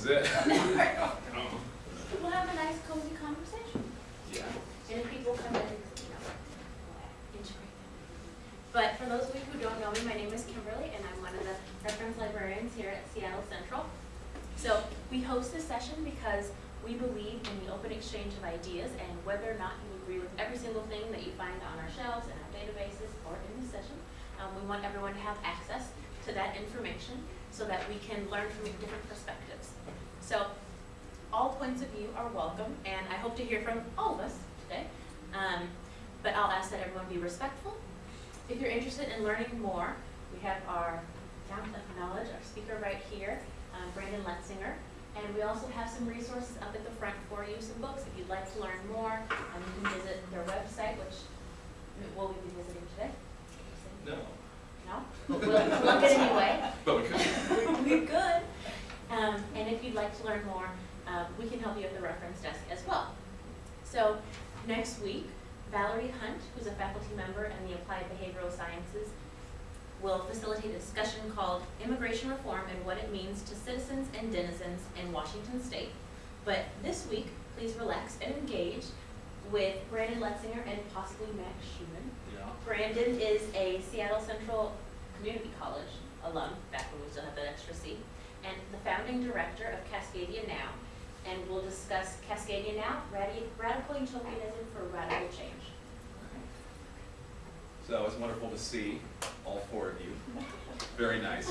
is it. We'll have a nice cozy conversation. Yeah. And if people come in, you know, we'll integrate them. But for those of you who don't know me, my name is Kimberly, and I'm one of the reference librarians here at Seattle Central. So we host this session because we believe in the open exchange of ideas, and whether or not you agree with every single thing that you find on our shelves and our databases or in this session, um, we want everyone to have access to that information so that we can learn from different perspectives. So all points of view are welcome, and I hope to hear from all of us today. Um, but I'll ask that everyone be respectful. If you're interested in learning more, we have our fountain of knowledge, our speaker right here, um, Brandon Letsinger. And we also have some resources up at the front for you, some books if you'd like to learn more. Um, you can visit their website, which will we be visiting today? No, No? We'll plug it anyway. but we could. We're good. Um, and if you'd like to learn more, um, we can help you at the reference desk as well. So next week, Valerie Hunt, who's a faculty member in the Applied Behavioral Sciences, will facilitate a discussion called Immigration Reform and What It Means to Citizens and Denizens in Washington State. But this week, please relax and engage with Brandon Letsinger and possibly Max Schumann. Brandon is a Seattle Central Community College alum, back when we still had that extra C, and the founding director of Cascadia Now. And we'll discuss Cascadia Now, radi- radical utopianism for radical change. So it's wonderful to see all four of you. Very nice.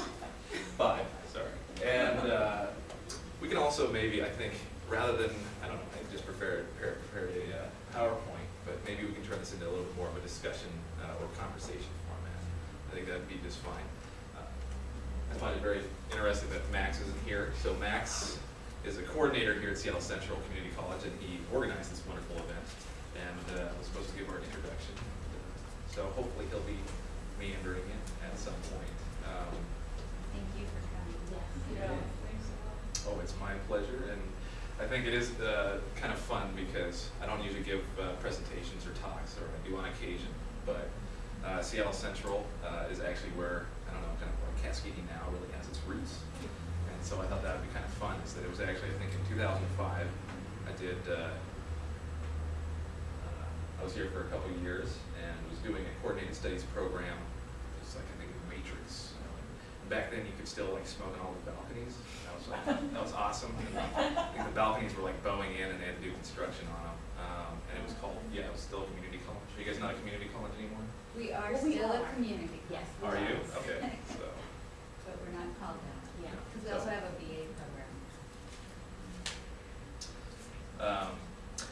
Five, sorry. And uh, we can also maybe, I think, rather than, I don't know, maybe just prepare, prepare, prepare a uh, PowerPoint, but maybe we can turn this into a little bit more of a discussion uh, or conversation format. I think that'd be just fine. Uh, I find it very interesting that Max isn't here. So Max is a coordinator here at Seattle Central Community College, and he organized this wonderful event and uh, was supposed to give our introduction. So hopefully he'll be meandering in at some point. Um, Thank you for coming. Yes. Oh, it's my pleasure, and I think it is uh, kind of fun because I don't usually give uh, presentations or talks, or I do on occasion, but uh, Seattle Central uh, is actually where, I don't know, kind of where Cascadia now really has its roots. And so I thought that would be kind of fun, is that it was actually, I think in 2005, I did, uh, uh, I was here for a couple years and was doing a coordinated studies program, just like I think Matrix. Back then, you could still like smoke on all the balconies. That was like, that was awesome. I think the balconies were like bowing in and they had to do construction on them. Um, and it was called, yeah, it was still a community college. Are you guys not a community college anymore? We are Well, we still a are. community. Yes. Are you? Okay, so. But we're not called that. Yeah. Because we also have a BA program. Um,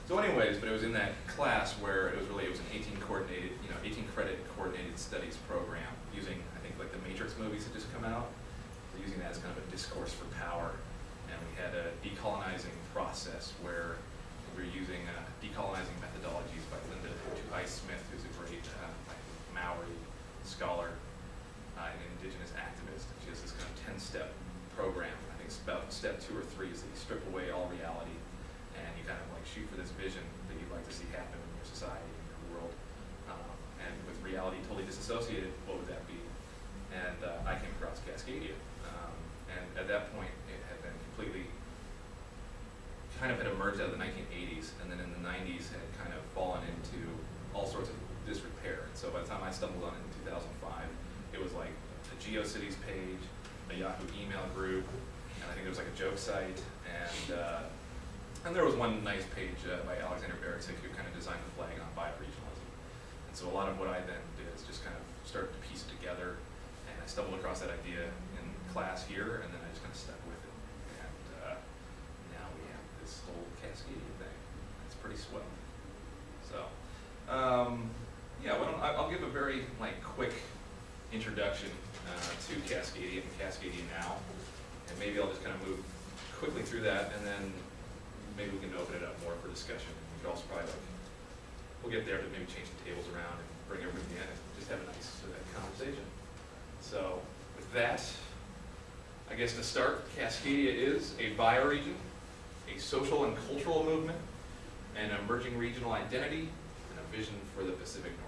so anyways, but it was in that class where it was really, it was an eighteen coordinated, you know, eighteen credit coordinated studies program using, I think, like the Matrix movies had just come out. We're using that as kind of a discourse for power. And we had a decolonizing process where we were using uh, decolonizing methodologies by Linda Tuhiwai Smith, who's a great uh, like Scholar uh, and indigenous activist. She has this kind of ten-step program. I think about step two or three is that you strip away all reality and you kind of like shoot for this vision that you'd like to see happen in your society, in your world. Um, and with reality totally disassociated, what would that be? And uh, I came across Cascadia. Um, and at that point, it had been completely, kind of had emerged out of the 1980s, and then in the 90s had kind of fallen into all sorts of disrepair. And so by the time I stumbled on it in 2005, it was like a GeoCities page, a Yahoo email group, and I think there was like a joke site, and uh, and there was one nice page uh, by Alexander Baretich who kind of designed the flag on bioregionalism. And so a lot of what I then did is just kind of start to piece it together, and I stumbled across that idea in class here, and then I just kind of stuck with it. And uh, now we have this whole Cascadia thing. It's pretty swell. So, um, yeah, I- I'll give a very like quick introduction uh, to Cascadia and Cascadia Now, and maybe I'll just kind of move quickly through that, and then maybe we can open it up more for discussion. We could also probably like, we'll get there to maybe change the tables around and bring everybody in and just have a nice uh, conversation. So with that, I guess to start, Cascadia is a bioregion, a social and cultural movement, an emerging regional identity, and a vision for the Pacific Northwest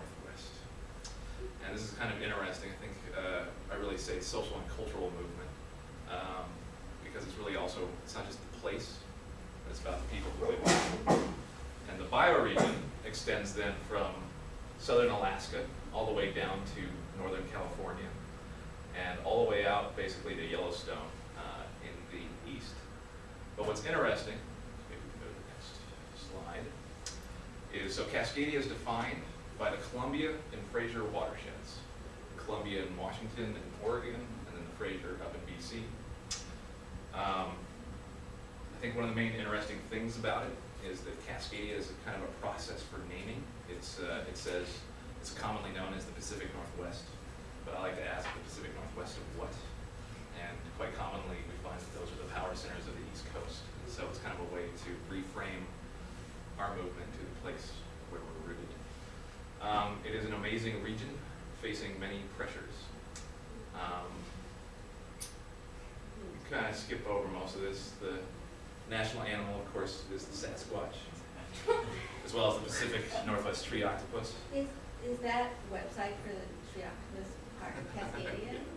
and this is kind of interesting, I think uh, I really say social and cultural movement, um, because it's really also, it's not just the place, but it's about the people who live there. And the bioregion extends then from southern Alaska all the way down to northern California, and all the way out basically to Yellowstone uh, in the east. But what's interesting, maybe we can go to the next slide, is so Cascadia is defined by the Columbia and Fraser watershed. Columbia and Washington and Oregon, and then the Fraser up in BC. Um, I think one of the main interesting things about it is that Cascadia is a kind of a process for naming. It's, uh, it says, it's commonly known as the Pacific Northwest, but I like to ask the Pacific Northwest of what? And quite commonly, we find that those are the power centers of the East Coast. And so it's kind of a way to reframe our movement to the place where we're rooted. Um, it is an amazing region facing many pressures. Um, kind of skip over most of this. The national animal, of course, is the Sasquatch, as well as the Pacific Northwest tree octopus. Is, is that website for the Trioctopus part of Cascadia?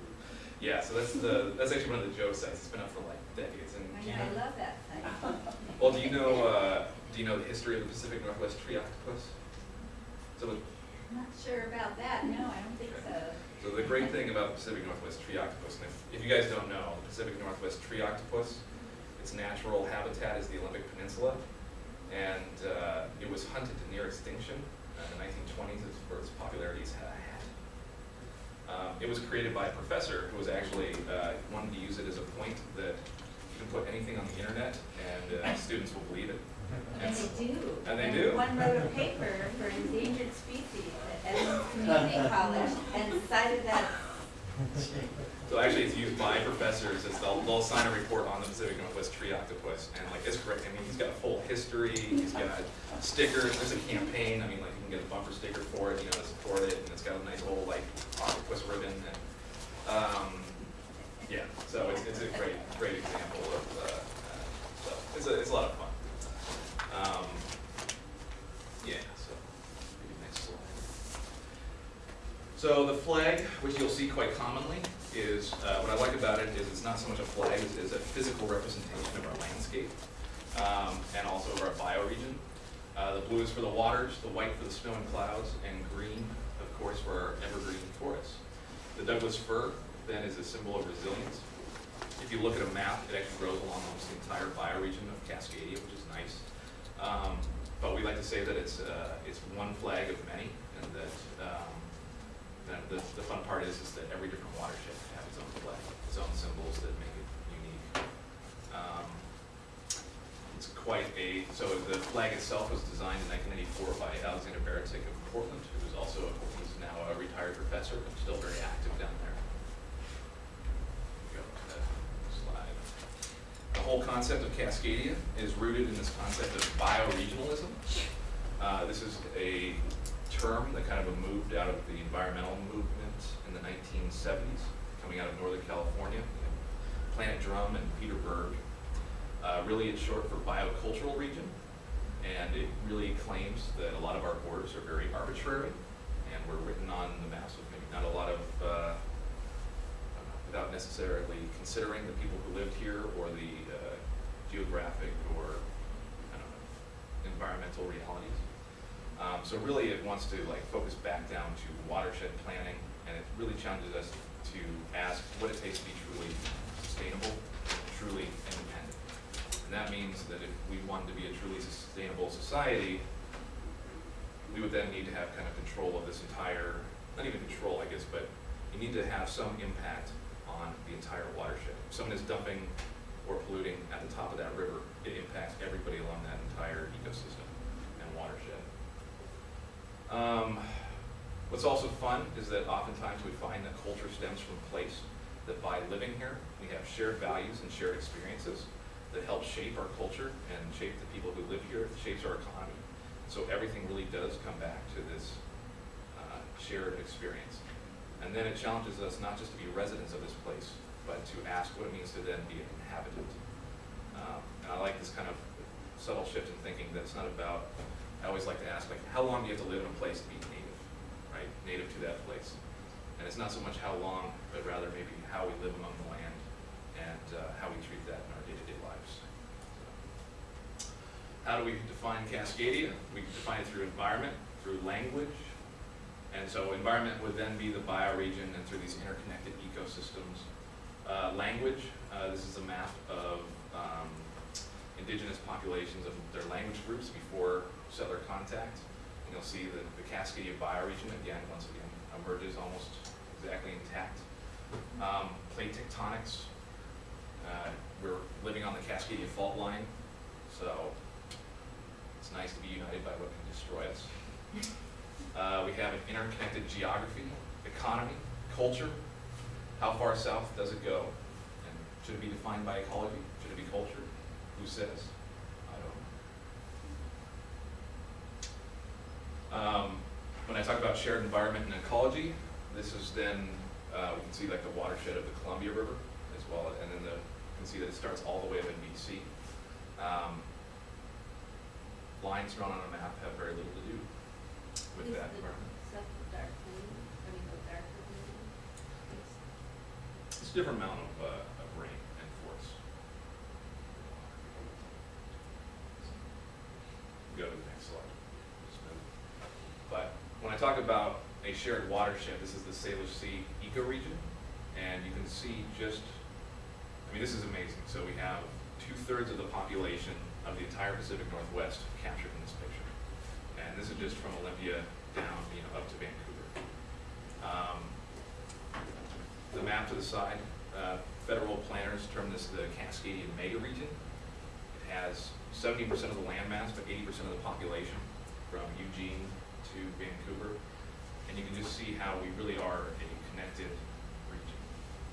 Yeah, so that's the that's actually one of the Joe sites. It's been up for like decades. And I do you know, I love that site. well, do you know uh, do you know the history of the Pacific Northwest tree octopus? So I'm not sure about that, no, I don't think so. So the great thing about the Pacific Northwest tree octopus, and if, if you guys don't know, the Pacific Northwest tree octopus, its natural habitat is the Olympic Peninsula, and uh, it was hunted to near extinction in the 1920s as for its popularity as a hat. Um, it was created by a professor who was actually uh, wanted to use it as a point that you can put anything on the internet and uh, students will believe it. And they do. And they do. One wrote a paper for endangered species at Edmonds Community College and cited that, So actually, it's used by professors, as they'll, they'll sign a report on the Pacific Northwest tree octopus, and like, it's great, I mean, he's got a full history, he's got stickers, there's a campaign, I mean, like, you can get a bumper sticker for it, you know, to support it, and it's got a nice little, like, octopus ribbon, and, um, yeah, so it's, it's a great, great example of, uh, uh, so, it's a, it's a lot of fun. Um, yeah, so, maybe next slide. So the flag, which you'll see quite commonly, is, uh, what I like about it is it's not so much a flag as it is a physical representation of our landscape, um, and also of our bioregion. Uh, the blue is for the waters, the white for the snow and clouds, and green, of course, for our evergreen forests. The Douglas fir then is a symbol of resilience. If you look at a map, it actually grows along almost the entire bioregion of Cascadia, which is nice. Um, but we like to say that it's, uh, it's one flag of many, and that, um, the, the fun part is, is that every different watershed have its own flag, its own symbols that make it unique. Um, It's quite a, so the flag itself was designed in nineteen eighty-four by Alexander Baretich of Portland, who is also, a- who's now a retired professor, but still very active down there. Go to that slide. The whole concept of Cascadia is rooted in this concept of bioregionalism. Uh, this is a term that kind of moved out of the environmental movement in the 1970s, coming out of Northern California. Planet Drum and Peter Berg. Uh, really, it's short for biocultural region, and it really claims that a lot of our borders are very arbitrary, and were written on the maps with maybe not a lot of, uh, without necessarily considering the people who lived here or the uh, geographic or, environmental realities. Um, so really, it wants to like focus back down to watershed planning, and it really challenges us to ask what it takes to be truly sustainable, truly independent. And that means that if we wanted to be a truly sustainable society, we would then need to have kind of control of this entire, not even control, I guess, but you need to have some impact on the entire watershed. If someone is dumping or polluting at the top of that river, it impacts everybody along that entire ecosystem and watershed. Um, what's also fun is that oftentimes we find that culture stems from place, that by living here, we have shared values and shared experiences that help shape our culture and shape the people who live here, shapes our economy. So everything really does come back to this uh, shared experience. And then it challenges us not just to be residents of this place, but to ask what it means to then be an Um, and I like this kind of subtle shift in thinking that it's not about, I always like to ask, like, how long do you have to live in a place to be native, right? Native to that place. And it's not so much how long, but rather maybe how we live among the land and uh, how we treat that in our day-to-day lives. How do we define Cascadia? We define it through environment, through language. And so environment would then be the bioregion and through these interconnected ecosystems. Uh, language, uh, this is a map of um, indigenous populations of their language groups before settler contact. And you'll see that the Cascadia bioregion, again, once again, emerges almost exactly intact. Um, plate tectonics, uh, we're living on the Cascadia fault line, so it's nice to be united by what can destroy us. Uh, we have an interconnected geography, economy, culture. How far south does it go? And should it be defined by ecology? Should it be culture? Who says? I don't know. Um, when I talk about shared environment and ecology, this is then, uh, we can see like the watershed of the Columbia River as well, and then the, you can see that it starts all the way up in BC. Um, lines drawn on a map have very little to do with Is that the environment. Stuff dark green, I mean, the darker green. A different amount of, uh, of rain and force. Go to the next slide. But when I talk about a shared watershed, this is the Salish Sea ecoregion, and you can see just, I mean, this is amazing. So we have two-thirds of the population of the entire Pacific Northwest captured in this picture. And this is just from Olympia down, you know, up to Vancouver. Um, the map to the side, uh, federal planners term this the Cascadian mega region. It has seventy percent of the land mass, but eighty percent of the population from Eugene to Vancouver. And you can just see how we really are a connected region.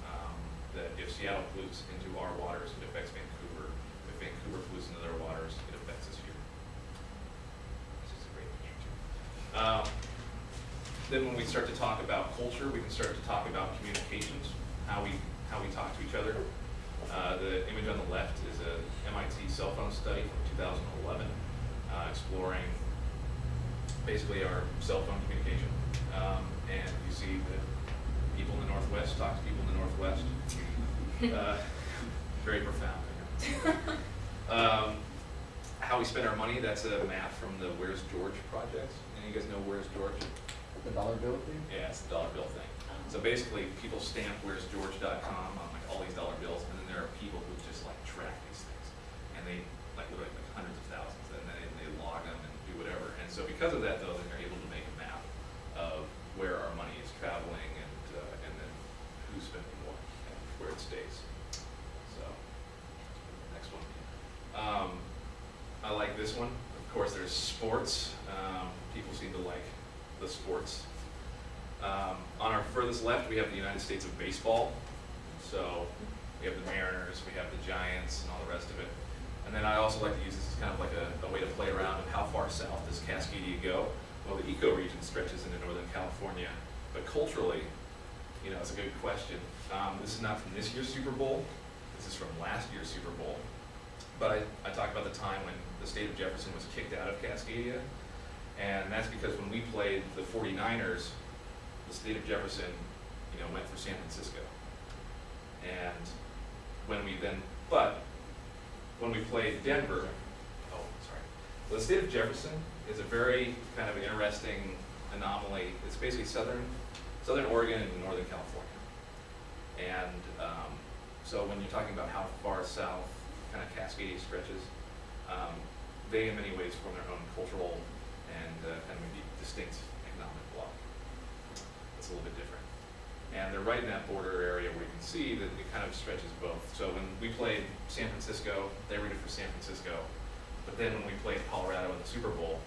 Um, That if Seattle pollutes into our waters, it affects Vancouver. If Vancouver pollutes into their waters, it affects us here. This is a great picture too. Um, then when we start to talk about culture, we can start to talk about communications, how we, how we talk to each other. Uh, the image on the left is a MIT cell phone study from 2011, uh, exploring basically our cell phone communication. Um, and you see that people in the Northwest talk to people in the Northwest. Uh, very profound. Um, how we spend our money, that's a map from the Where's George project. Any of you guys know Where's George? The dollar bill thing? Yeah, it's the dollar bill thing. So basically, people stamp where'sgeorge.com on like all these dollar bills, and then there are people who just like track these things. And they, like literally like hundreds of thousands, and then they log them and do whatever. And so because of that though, then they're able to make a map of where our money is traveling and, uh, and then who's spending what and where it stays. So, next one. Um, I like this one. Of course, there's sports. Um, people seem to like the sports. Um, on our furthest left, we have the United States of baseball. So we have the Mariners, we have the Giants, and all the rest of it. And then I also like to use this as kind of like a, a way to play around of how far south does Cascadia go? Well, the ecoregion stretches into Northern California, but culturally, you know, it's a good question. Um, this is not from this year's Super Bowl. This is from last year's Super Bowl. But I, I talk about the time when the state of Jefferson was kicked out of Cascadia. And that's because when we played the 49ers, the state of Jefferson, you know, went for San Francisco. And when we then, but when we played Denver, oh, sorry. The state of Jefferson is a very kind of interesting anomaly. It's basically southern, southern Oregon and northern California. And um, so when you're talking about how far south kind of Cascadia stretches, um, they in many ways form their own cultural and uh, kind of maybe distinct economic block. It's a little bit different. And they're right in that border area where you can see that it kind of stretches both. So when we played San Francisco, they rooted for San Francisco. But then when we played Colorado in the Super Bowl,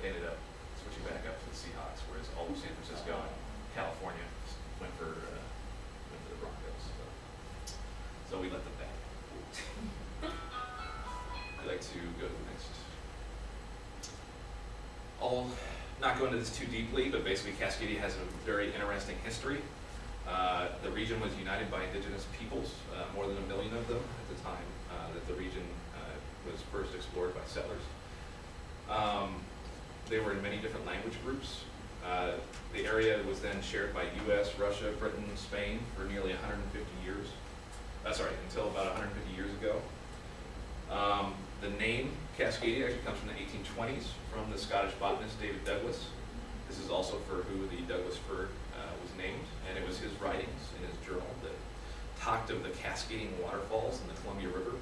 they ended up switching back up to the Seahawks, whereas all of San Francisco and California went for, uh, went for the Broncos. So, so we let them I'll not go into this too deeply, but basically Cascadia has a very interesting history. Uh, the region was united by indigenous peoples, uh, more than a million of them at the time uh, that the region uh, was first explored by settlers. Um, they were in many different language groups. Uh, the area was then shared by U.S., Russia, Britain, Spain for nearly 150 years. Uh, sorry, until about 150 years ago. Um, the name Cascadia actually comes from the 1820s from the Scottish botanist David Douglas. This is also for who the Douglas fir uh, was named, and it was his writings in his journal that talked of the cascading waterfalls in the Columbia River,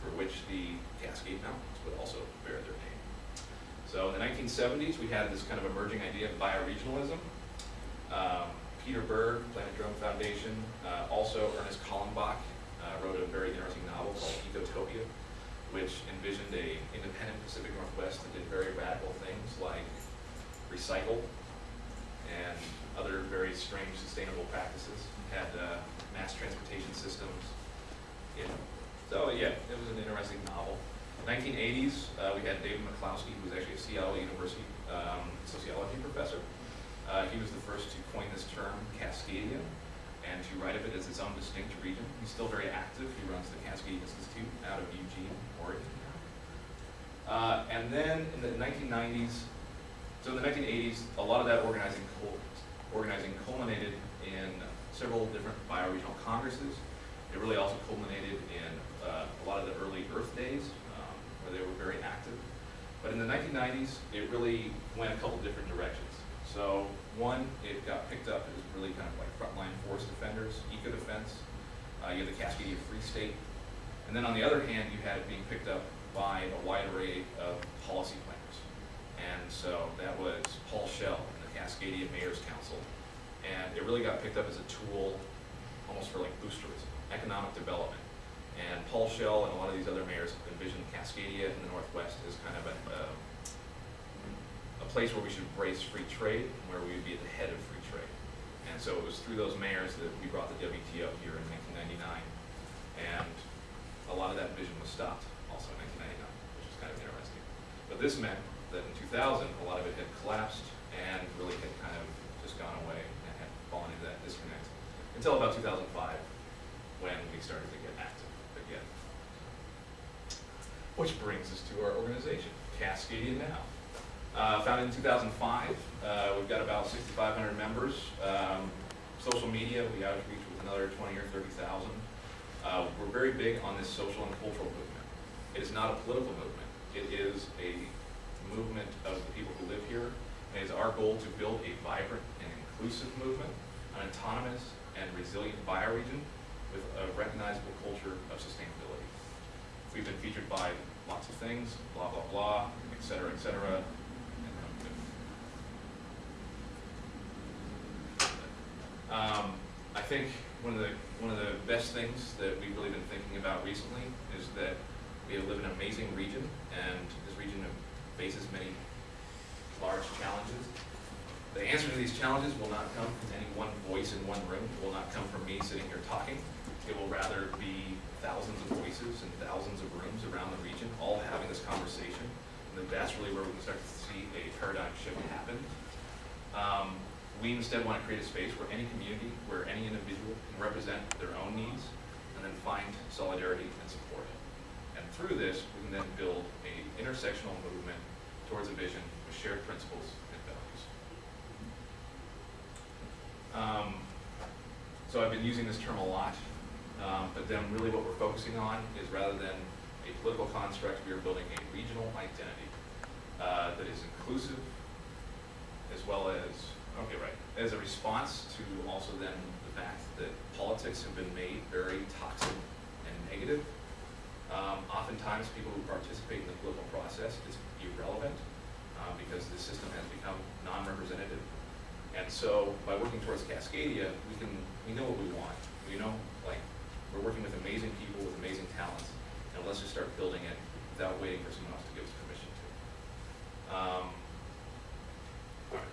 for which the Cascade Mountains would also bear their name. So in the 1970s, we had this kind of emerging idea of bioregionalism. Um, Peter Berg, Planet Drum Foundation, uh, also Ernest Callenbach uh, wrote a very interesting novel called Ecotopia, which envisioned a independent Pacific Northwest that did very radical things like recycle and other very strange sustainable practices. Had uh, mass transportation systems. You know. So yeah, it was an interesting novel. 1980s, uh, we had David McCloskey, who was actually a Seattle University um, sociology professor. Uh, he was the first to coin this term, Cascadia, and to write of it as its own distinct region. He's still very active. He runs the Cascade Institute out of Eugene, Uh, and then in the 1990s, so in the 1980s, a lot of that organizing, cul- organizing culminated in several different bioregional congresses. It really also culminated in uh, a lot of the early Earth Days, um, where they were very active. But in the 1990s, it really went a couple different directions. So one, it got picked up as really kind of like frontline forest defenders, eco-defense. Uh, you have the Cascadia Free State. And then on the other hand, you had it being picked up by a wide array of policy planners. And so that was Paul Schell and the Cascadia Mayor's Council. And it really got picked up as a tool almost for like boosterism, economic development. And Paul Schell and a lot of these other mayors envisioned Cascadia in the Northwest as kind of a, uh, a place where we should embrace free trade, and where we would be at the head of free trade. And so it was through those mayors that we brought the WTO here in 1999. And a lot of that vision was stopped also in 1999, which is kind of interesting. But this meant that in 2000, a lot of it had collapsed and really had kind of just gone away and had fallen into that disconnect until about 2005 when we started to get active again. Which brings us to our organization, Cascadia Now. Uh, founded in 2005, uh, we've got about 6,500 members. Um, social media, we outreach with another 20 or 30,000. Uh, we're very big on this social and cultural movement. It is not a political movement. It is a movement of the people who live here. And it is our goal to build a vibrant and inclusive movement, an autonomous and resilient bioregion with a recognizable culture of sustainability. We've been featured by lots of things, blah, blah, blah, et cetera, et cetera. Um, I think one of the, one of the best things that we've really been thinking about recently is that we live in an amazing region, and this region faces many large challenges. The answer to these challenges will not come from any one voice in one room. It will not come from me sitting here talking. It will rather be thousands of voices and thousands of rooms around the region, all having this conversation. And that that's really where we can start to see a paradigm shift happen. Um, we instead want to create a space where any community, where any individual can represent their own needs and then find solidarity and support. And through this, we can then build a intersectional movement towards a vision with shared principles and values. Um, so I've been using this term a lot, um, but then really what we're focusing on is rather than a political construct, we are building a regional identity uh, that is inclusive as well as Okay, right. As a response to also then the fact that politics have been made very toxic and negative, um, oftentimes people who participate in the political process is irrelevant uh, because the system has become non-representative. And so by working towards Cascadia, we can we know what we want. We know like we're working with amazing people with amazing talents, and let's just start building it without waiting for someone else to give us permission to. Um, all right.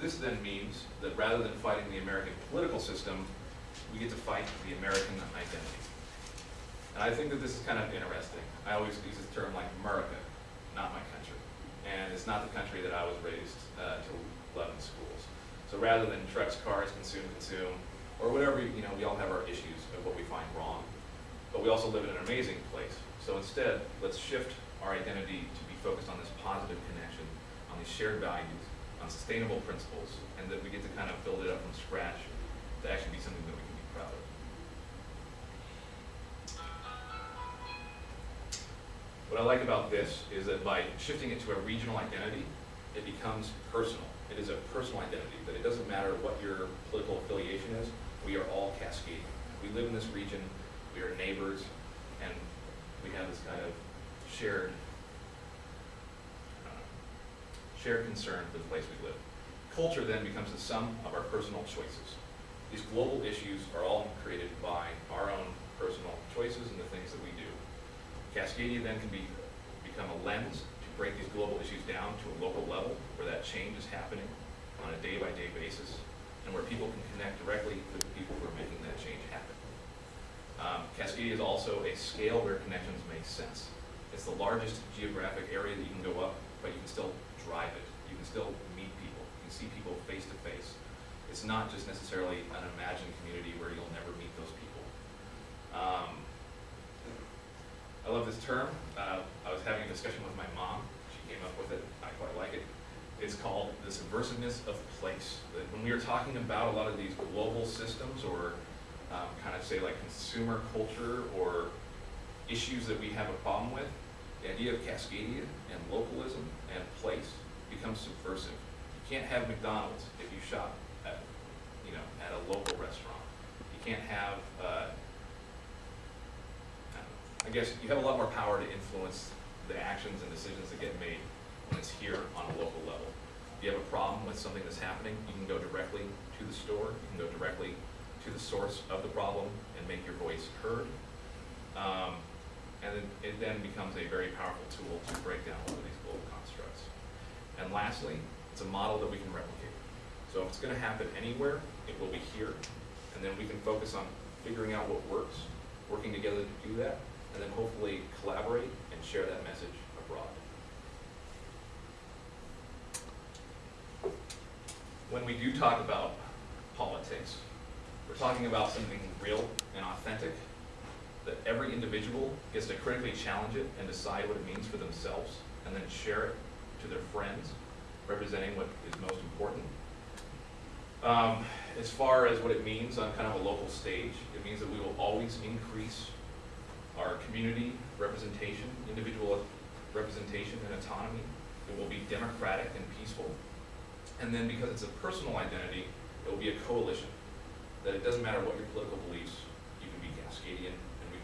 This then means that rather than fighting the American political system, we get to fight the American identity. And I think that this is kind of interesting. I always use this term like America, not my country. And it's not the country that I was raised uh, to love in schools. So rather than trucks, cars, consume, consume, or whatever, you know, we all have our issues of what we find wrong. But we also live in an amazing place. So instead, let's shift our identity to be focused on this positive connection, on these shared values, on sustainable principles, and that we get to kind of build it up from scratch to actually be something that we can be proud of. What I like about this is that by shifting it to a regional identity, it becomes personal. It is a personal identity, that it doesn't matter what your political affiliation is, we are all Cascadian. We live in this region, we are neighbors, and we have this kind of shared, shared concern for the place we live. Culture then becomes the sum of our personal choices. These global issues are all created by our own personal choices and the things that we do. Cascadia then can be, become a lens to break these global issues down to a local level where that change is happening on a day-by-day basis and where people can connect directly with the people who are making that change happen. Um, Cascadia is also a scale where connections make sense. It's the largest geographic area that you can go up, but you can still You can still meet people. You can see people face to face. It's not just necessarily an imagined community where you'll never meet those people. Um, I love this term. Uh, I was having a discussion with my mom. She came up with it. I quite like it. It's called the subversiveness of place. When we are talking about a lot of these global systems or um, kind of say like consumer culture or issues that we have a problem with, the idea of Cascadia and localism and place becomes subversive. You can't have McDonald's if you shop at, you know, at a local restaurant. You can't have, uh, I. I guess you have a lot more power to influence the actions and decisions that get made when it's here on a local level. If you have a problem with something that's happening, you can go directly to the store, you can go directly to the source of the problem and make your voice heard. Um, and it then becomes a very powerful tool to break down a lot of these global constructs. And lastly, it's a model that we can replicate. So if it's gonna happen anywhere, it will be here, and then we can focus on figuring out what works, working together to do that, and then hopefully collaborate and share that message abroad. When we do talk about politics, we're talking about something real and authentic, that every individual gets to critically challenge it and decide what it means for themselves, and then share it to their friends, representing what is most important. Um, as far as what it means on kind of a local stage, it means that we will always increase our community representation, individual representation and autonomy. It will be democratic and peaceful. And then because it's a personal identity, it will be a coalition. That it doesn't matter what your political beliefs, you can be Cascadian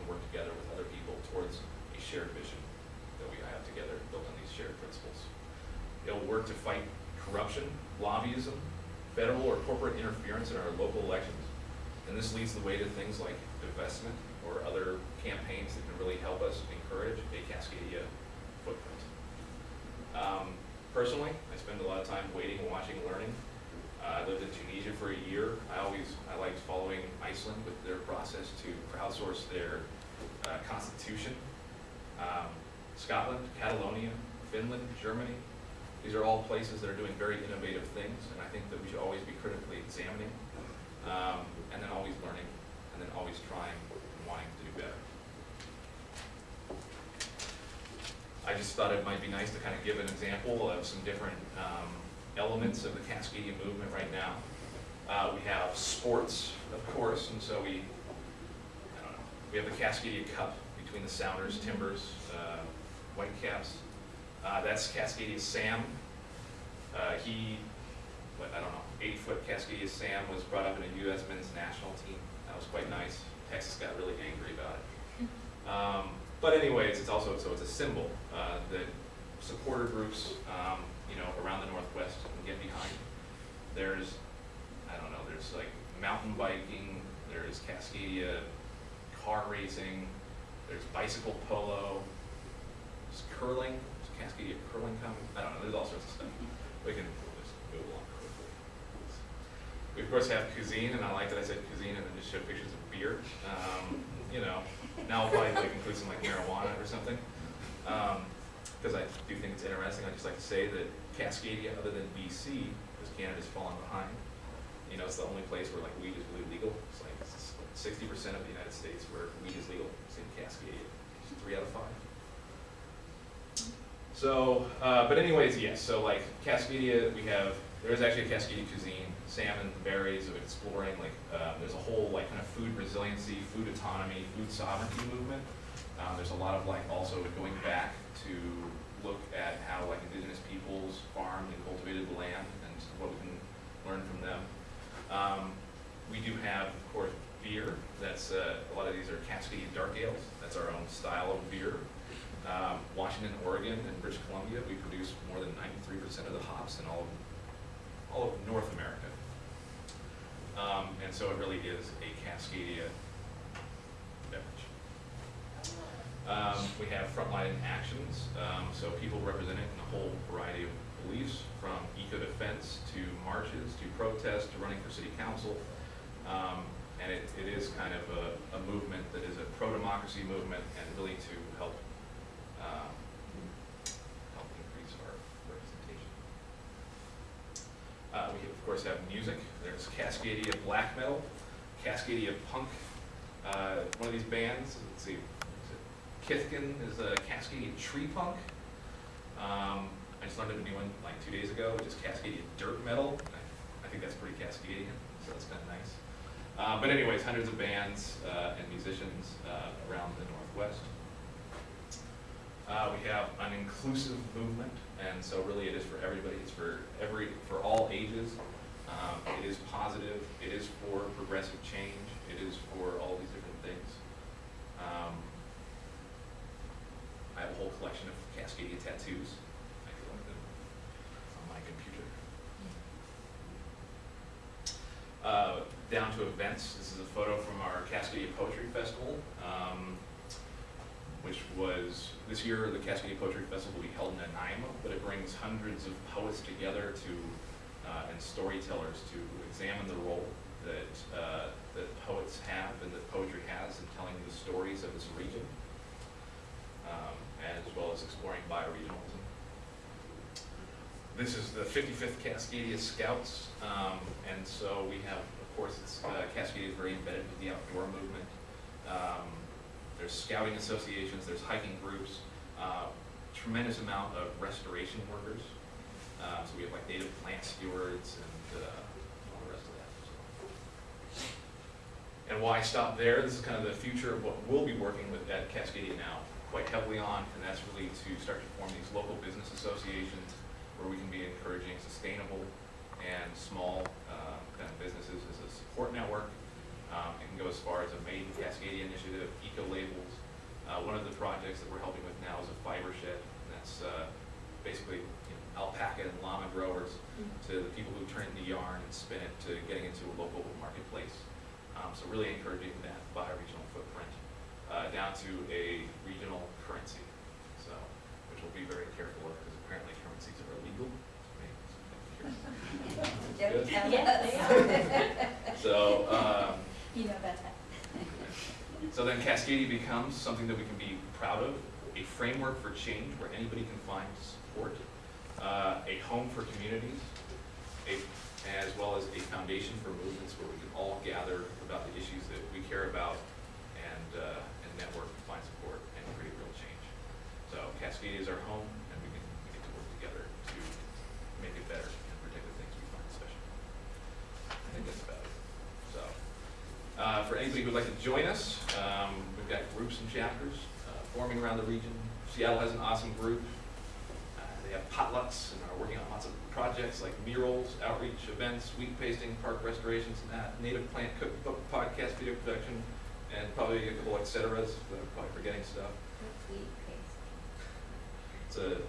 work together with other people towards a shared vision that we have together built on these shared principles. It will work to fight corruption, lobbyism, federal or corporate interference in our local elections. And this leads the way to things like divestment or other campaigns that can really help us encourage a Cascadia footprint. Um, personally, I spend a lot of time waiting, watching, learning. Uh, I lived in Tunisia for a year. I always, I liked following Iceland with their process to crowdsource their uh, constitution. Um, Scotland, Catalonia, Finland, Germany, these are all places that are doing very innovative things, and I think that we should always be critically examining, um, and then always learning, and then always trying and wanting to do better. I just thought it might be nice to kind of give an example of some different um, elements of the Cascadia movement right now. Uh, we have sports, of course, and so we, we have the Cascadia Cup between the Sounders, Timbers, uh, Whitecaps. Uh, that's Cascadia Sam. Uh, he, what, I don't know, eight-foot Cascadia Sam was brought up in a U.S. men's national team. That was quite nice. Texas got really angry about it. Um, but anyways, it's also, so it's a symbol uh, that supporter groups, um, you know, around the Northwest can get behind. There's, I don't know, there's like mountain biking, there's Cascadia car racing, there's bicycle polo, there's curling, there's Cascadia curling coming, I don't know, there's all sorts of stuff. We can just move along quickly. We of course have cuisine, and I like that I said cuisine and then just showed pictures of beer. Um, you know, now I'll probably like include some like marijuana or something. Um, because I do think it's interesting, I just like to say that Cascadia, other than BC, because Canada's fallen behind, you know, it's the only place where like weed is really legal. It's like sixty percent of the United States where weed is legal, it's in Cascadia, it's three out of five. So, uh, but anyways, yes, so like Cascadia, we have, there is actually a Cascadia cuisine, salmon, berries, of exploring, like, uh, there's a whole like kind of food resiliency, food autonomy, food sovereignty movement Um, there's a lot of like also going back to look at how like indigenous peoples farmed and cultivated the land and what we can learn from them. Um, we do have, of course, beer. That's uh, a lot of these are Cascade dark ales. That's our own style of beer. Um, Washington, Oregon, and British Columbia, we produce more than 93% of the hops in all of, all of North America. Um, and so it really is a Cascadia beverage. Um, we have frontline actions, um, so people represented in a whole variety of beliefs, from eco-defense to marches to protests to running for city council. Um, and it, it is kind of a, a movement that is a pro-democracy movement and really to help, um, help increase our representation. Uh, we of course have music. There's Cascadia Black Metal, Cascadia Punk. Uh, one of these bands, let's see, Kithkin is a Cascadia Tree Punk. Um, I just learned of a new one like two days ago, which is Cascadia Dirt Metal. I, I think that's pretty Cascadian, so that's kind of nice. Uh, but anyways, hundreds of bands uh, and musicians uh, around the Northwest. Uh, we have an inclusive movement, and so really it is for everybody. It's for every, for all ages. Um, it is positive. It is for progressive change. It is for all these different things. Um, I have a whole collection of Cascadia tattoos. I look them on my computer. Uh, down to events. This is a photo from our Cascadia Poetry Festival, um, which was, this year, the Cascadia Poetry Festival will be held in Nanaimo, but it brings hundreds of poets together to, uh, and storytellers to examine the role that, uh, that poets have and that poetry has in telling the stories of this region, um, as well as exploring bioregionalism. This is the 55th Cascadia Scouts, um, and so we have, course, it's, uh, Cascadia is very embedded with the outdoor movement. Um, there's scouting associations, there's hiking groups, uh, tremendous amount of restoration workers. Uh, so we have like native plant stewards and, uh, all the rest of that. so. And why stop there? This is kind of the future of what we'll be working with at Cascadia now quite heavily on, and that's really to start to form these local business associations where we can be encouraging sustainable and small uh, kind of businesses support network. Um, It can go as far as a Made in Cascadia initiative, eco labels. Uh, One of the projects that we're helping with now is a fiber shed, and that's uh, basically you know, alpaca and llama growers to the people who turn the yarn and spin it to getting into a local marketplace. Um, So really encouraging that bi-regional footprint uh, down to a regional currency, so, which we'll be very careful of, because apparently currencies are illegal. Don't tell Yes, they us. So, um, You know about that. so then Cascadia becomes something that we can be proud of, a framework for change where anybody can find support, uh, a home for communities, a, as well as a foundation for movements where we can all gather about the issues that we care about and, uh, and network and find support and create real change. So Cascadia is our home, and we can, get to work together to make it better and protect the things we find special. I think that's about it. So, uh, for anybody who'd like to join us, um, we've got groups and chapters around the region. Seattle has an awesome group. Uh, They have potlucks and are working on lots of projects like murals, outreach events, wheat pasting, park restorations, and that, native plant cookbook, podcast, video production, and probably a couple et ceteras, but I'm probably forgetting stuff. What's wheat paste? It's a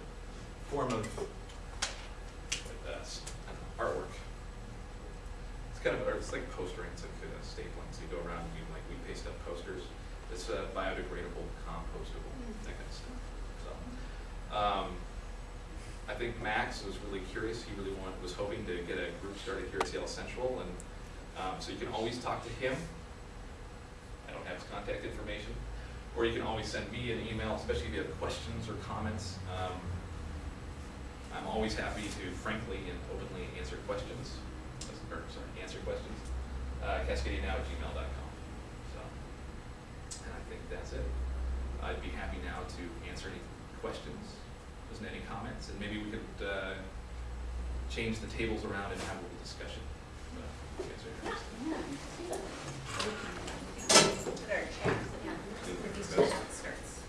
form of like, uh, s- I don't know, artwork. It's kind of, or it's like postering, it's like uh, stapling, so you go around and you like, we paste up posters. It's uh, biodegradable, compostable, that kind of stuff, so. Um, I think Max was really curious, he really wanted, was hoping to get a group started here at Seattle Central, and, um, so you can always talk to him. I don't have his contact information, or you can always send me an email, especially if you have questions or comments. Um, I'm always happy to frankly and openly answer questions, or sorry, answer questions. Uh, cascadianow@gmail.com. So, and I think that's it. I'd be happy now to answer any questions, there's any comments, and maybe we could uh, change the tables around and have a little discussion. Uh, if you guys are interested. Put our chairs Yeah. Good. Reduce the outskirts.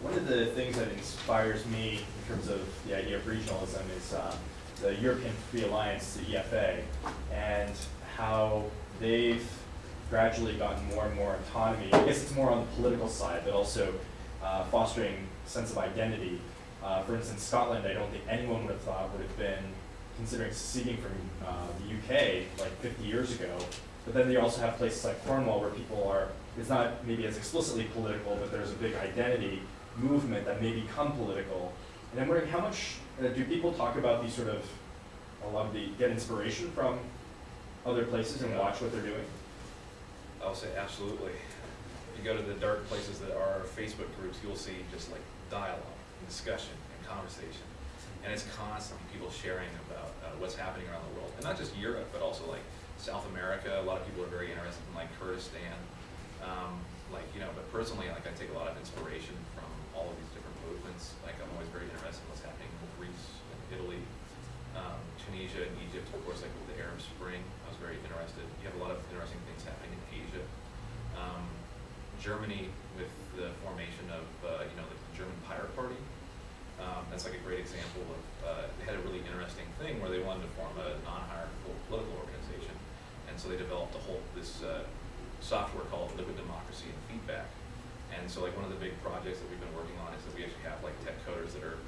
One of the things that inspires me in terms of the idea of regionalism is uh, the European Free Alliance, the EFA, and how they've gradually gotten more and more autonomy. I guess it's more on the political side, but also uh, fostering sense of identity. Uh, for instance, Scotland, I don't think anyone would have thought would have been considering seceding from uh, the UK like 50 years ago. But then you also have places like Cornwall where people are, it's not maybe as explicitly political, but there's a big identity movement that may become political. And I'm wondering how much, uh, do people talk about these sort of, a lot of the, get inspiration from other places and watch what they're doing? I'll say absolutely. You go to the dark places that are Facebook groups, you'll see just like dialogue, and discussion, and conversation. And it's constantly people sharing about uh, what's happening around the world. And not just Europe, but also like South America. A lot of people are very interested in like Kurdistan. Um, like, you know, but personally, like I take a lot of inspiration all of these different movements. Like I'm always very interested in what's happening in Greece and Italy, um, Tunisia and Egypt, of course, like with the Arab Spring. I was very interested. You have a lot of interesting things happening in Asia. Um, Germany with the formation of, uh, you know, the German Pirate Party. Um, that's like a great example of, uh, they had a really interesting thing where they wanted to form a non-hierarchical political organization. And so they developed a whole, this, uh, software called Liquid Democracy and Feedback. And so like one of the big projects that we've been working on is that we actually have like tech coders that are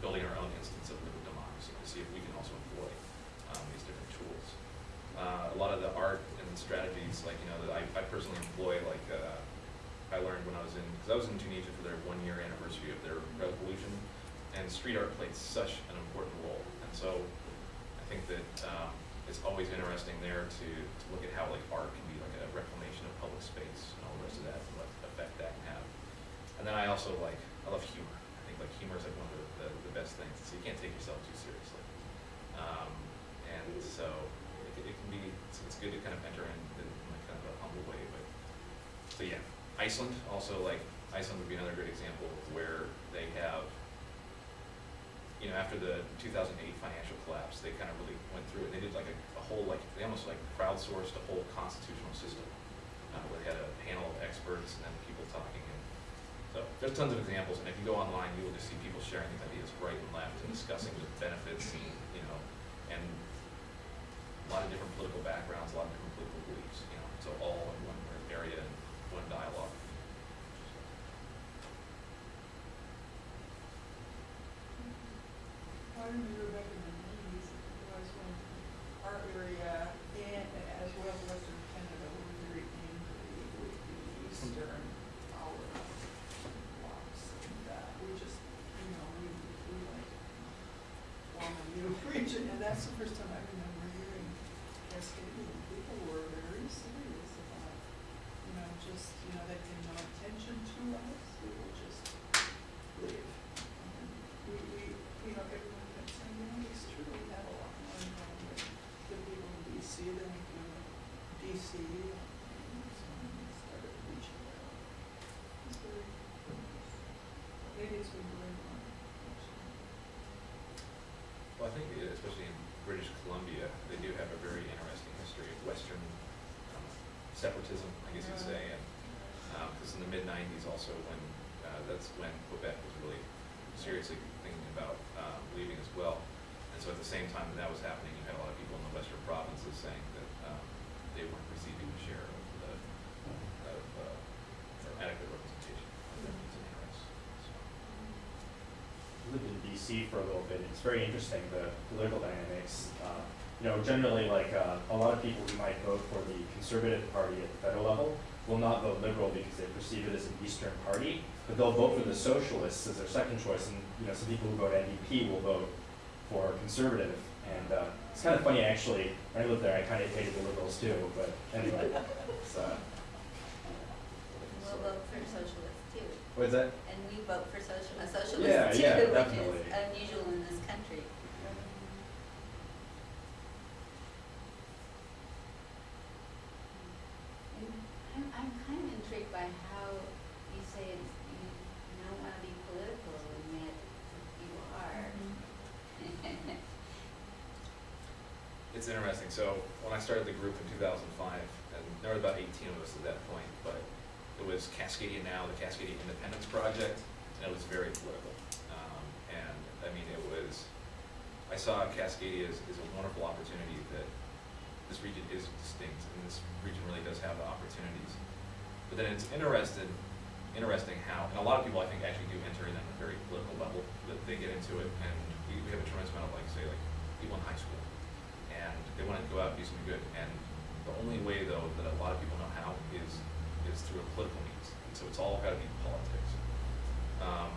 building our own instance of liquid democracy to see if we can also employ, um, these different tools. Uh, a lot of the art and strategies, like, you know, that I, I personally employ, like, uh, I learned when I was in, because I was in Tunisia for their one-year anniversary of their revolution, and street art played such an important role. And so I think that um, it's always interesting there to, to look at how like art can be like a reclamation of public space and all the rest of that, what effect that can have. And then I also like, I love humor. I think like humor is like one of the, the, the best things. So you can't take yourself too seriously. Um, and so it, can- it can be, it's, it's good to kind of enter in, in like kind of a humble way, but so yeah, Iceland also like Iceland would be another great example of where they have, you know, after the 2008 financial collapse, they kind of really went through it. They did like a, a whole like they almost like crowdsourced a whole constitutional system uh, where had a panel of experts and then people talking. And so there's tons of examples, and if you go online, you will just see people sharing these ideas right and left and discussing the benefits, you know, and a lot of different political backgrounds, a lot of different political beliefs, you know, so all in one area one dialogue. I remember back in the nineties, it was when our area and as well as Western Canada were very angry with the eastern our blocks. And, uh, we just, you know, we, we like, want a new region, and that's the first time I remember hearing Cascadian people were very serious about, you know, just, you know, they pay no attention to us, we will just live. And we, we, you know, everyone kept saying, you know, it's true, we have a lot more in common with the people in DC than we do in DC. And so we started reaching out. It's very, ladies were very fun, actually. Well, I think uh, especially in British Columbia, they do have a very interesting history of Western um, separatism, I guess you'd say, and because in the mid '90s, also when uh, that's when Quebec was really seriously thinking about um, leaving as well. And so at the same time that that was happening, you had a lot of people in the Western provinces saying that um, they weren't receiving a share of the of uh, adequate representation of their needs and interests. So. I lived in BC for a little bit. And it's very interesting the political dynamics. Uh, you know, generally, like uh, a lot of people who might vote for the Conservative Party at the federal level will not vote Liberal because they perceive it as an Eastern party, but they'll vote for the Socialists as their second choice. And you know, some people who vote NDP will vote for Conservative. And uh, it's kind of funny, actually. When I lived there, I kind of hated the Liberals too. But anyway, it's, uh, We'll vote for socialists too. what's that? And we vote for social, a Yeah, socialist too, yeah, definitely. is unusual in this country. And I'm, I'm kind of intrigued by how you say it's, you, you don't wanna be political and yet you are. It's interesting. So when I started the group in 2005, and there were about 18 of us at that point, but it was Cascadia Now, the Cascadia Independence Project, and it was very political. Um, and, I mean, it was, I saw Cascadia as, as a wonderful opportunity that this region is distinct, and this region really does have the opportunities. But then it's interested, interesting how, and a lot of people I think actually do enter in at a very political level, that they get into it, and we, we have a tremendous amount of like, say, like, people in high school, and they wanna go out and do something good, and the only way though that a lot of people know how is, is through a political means, and so it's all gotta be politics. Um,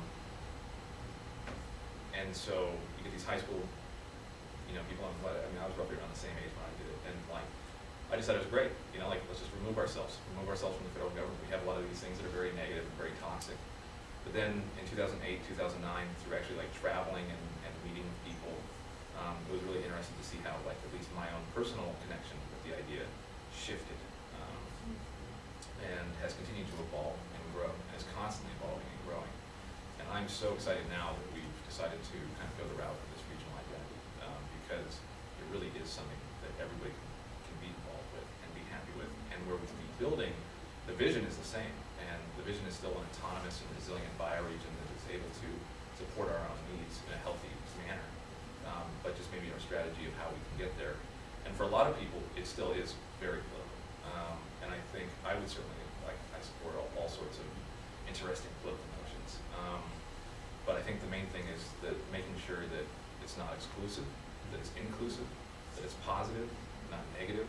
and so you get these high school, you know, people, I'm, mean, I was roughly around the same age when I did it, and like, I just thought it was great, you know, like, let's just remove ourselves, remove ourselves from the federal government. We have a lot of these things that are very negative and very toxic. But then in two thousand eight, two thousand nine, through actually like traveling and, and meeting with people, um, it was really interesting to see how like at least my own personal connection with the idea shifted. Um, and has continued to evolve and grow, and is constantly evolving and growing. And I'm so excited now that we've decided to kind of go the route of this regional identity, um, because it really is something that everybody can, can be involved with and be happy with, and where we can be building, the vision is the same, and the vision is still an autonomous and resilient bioregion that is able to support our own needs in a healthy manner, um, but just maybe our strategy of how we can get there. And for a lot of people, it still is very political, um, and I think I would certainly, like, I support all, all sorts of interesting political notions. Um, but I think the main thing is that making sure that it's not exclusive, that it's inclusive, that it's positive, not negative.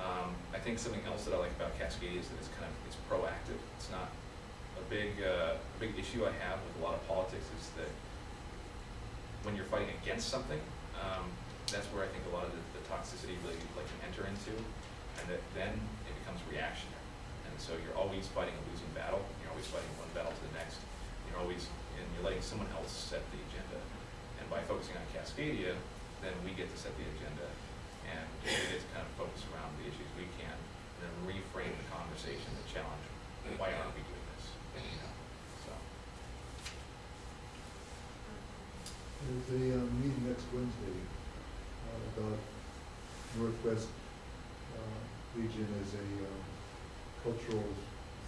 Um, I think something else that I like about Cascade is that it's kind of, it's proactive. It's not, a big, uh, a big issue I have with a lot of politics is that when you're fighting against something, um, that's where I think a lot of the, the toxicity really like can enter into, and that then it becomes reactionary. And so you're always fighting a losing battle, you're always fighting one battle to the next, you're always, and you're letting someone else set the agenda. And by focusing on Cascadia, then we get to set the agenda, and to kind of focus around the issues we can, and then reframe the conversation, the challenge, why aren't we doing this, you know, so. There's a uh, meeting next Wednesday uh, about Northwest uh, Region as a um, cultural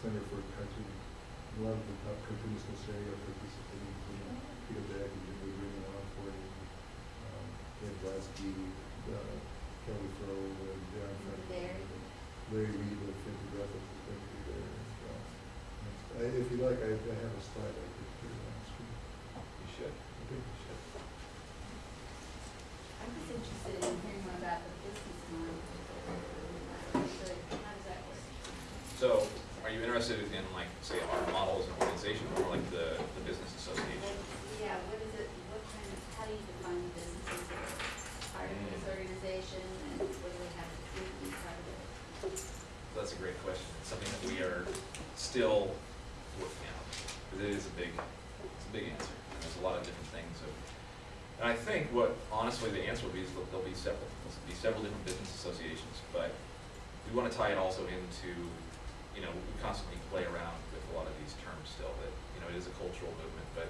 center for cartoon. A lot of the top cartoonists in this area are participating, including Peter Bagge and Jimmy Green and Ellen Forney, and um, uh, Kelly Froh, and Darren. Larry. Reed of Fifty is going to be there. and, uh, If you like, I I have a slide I could put it on the screen. You should. Okay. You should. I'm just interested in hearing more about the business model. So how does that work? So, are you interested in like, say, our model as an organization, or like the, the business association? Like, Yeah, what is it, what kind of, how do you define businesses that are part of this Mm. organization and what do they have to do to be part of it? That's a great question. It's something that we are still working out, because it is a big, it's a big answer. And There's a lot of different things of, and I think what, honestly, the answer will be is that there'll be several, there'll be several different business associations, but we want to tie it also into, you know, we constantly play around with a lot of these terms still, that, you know, it is a cultural movement, but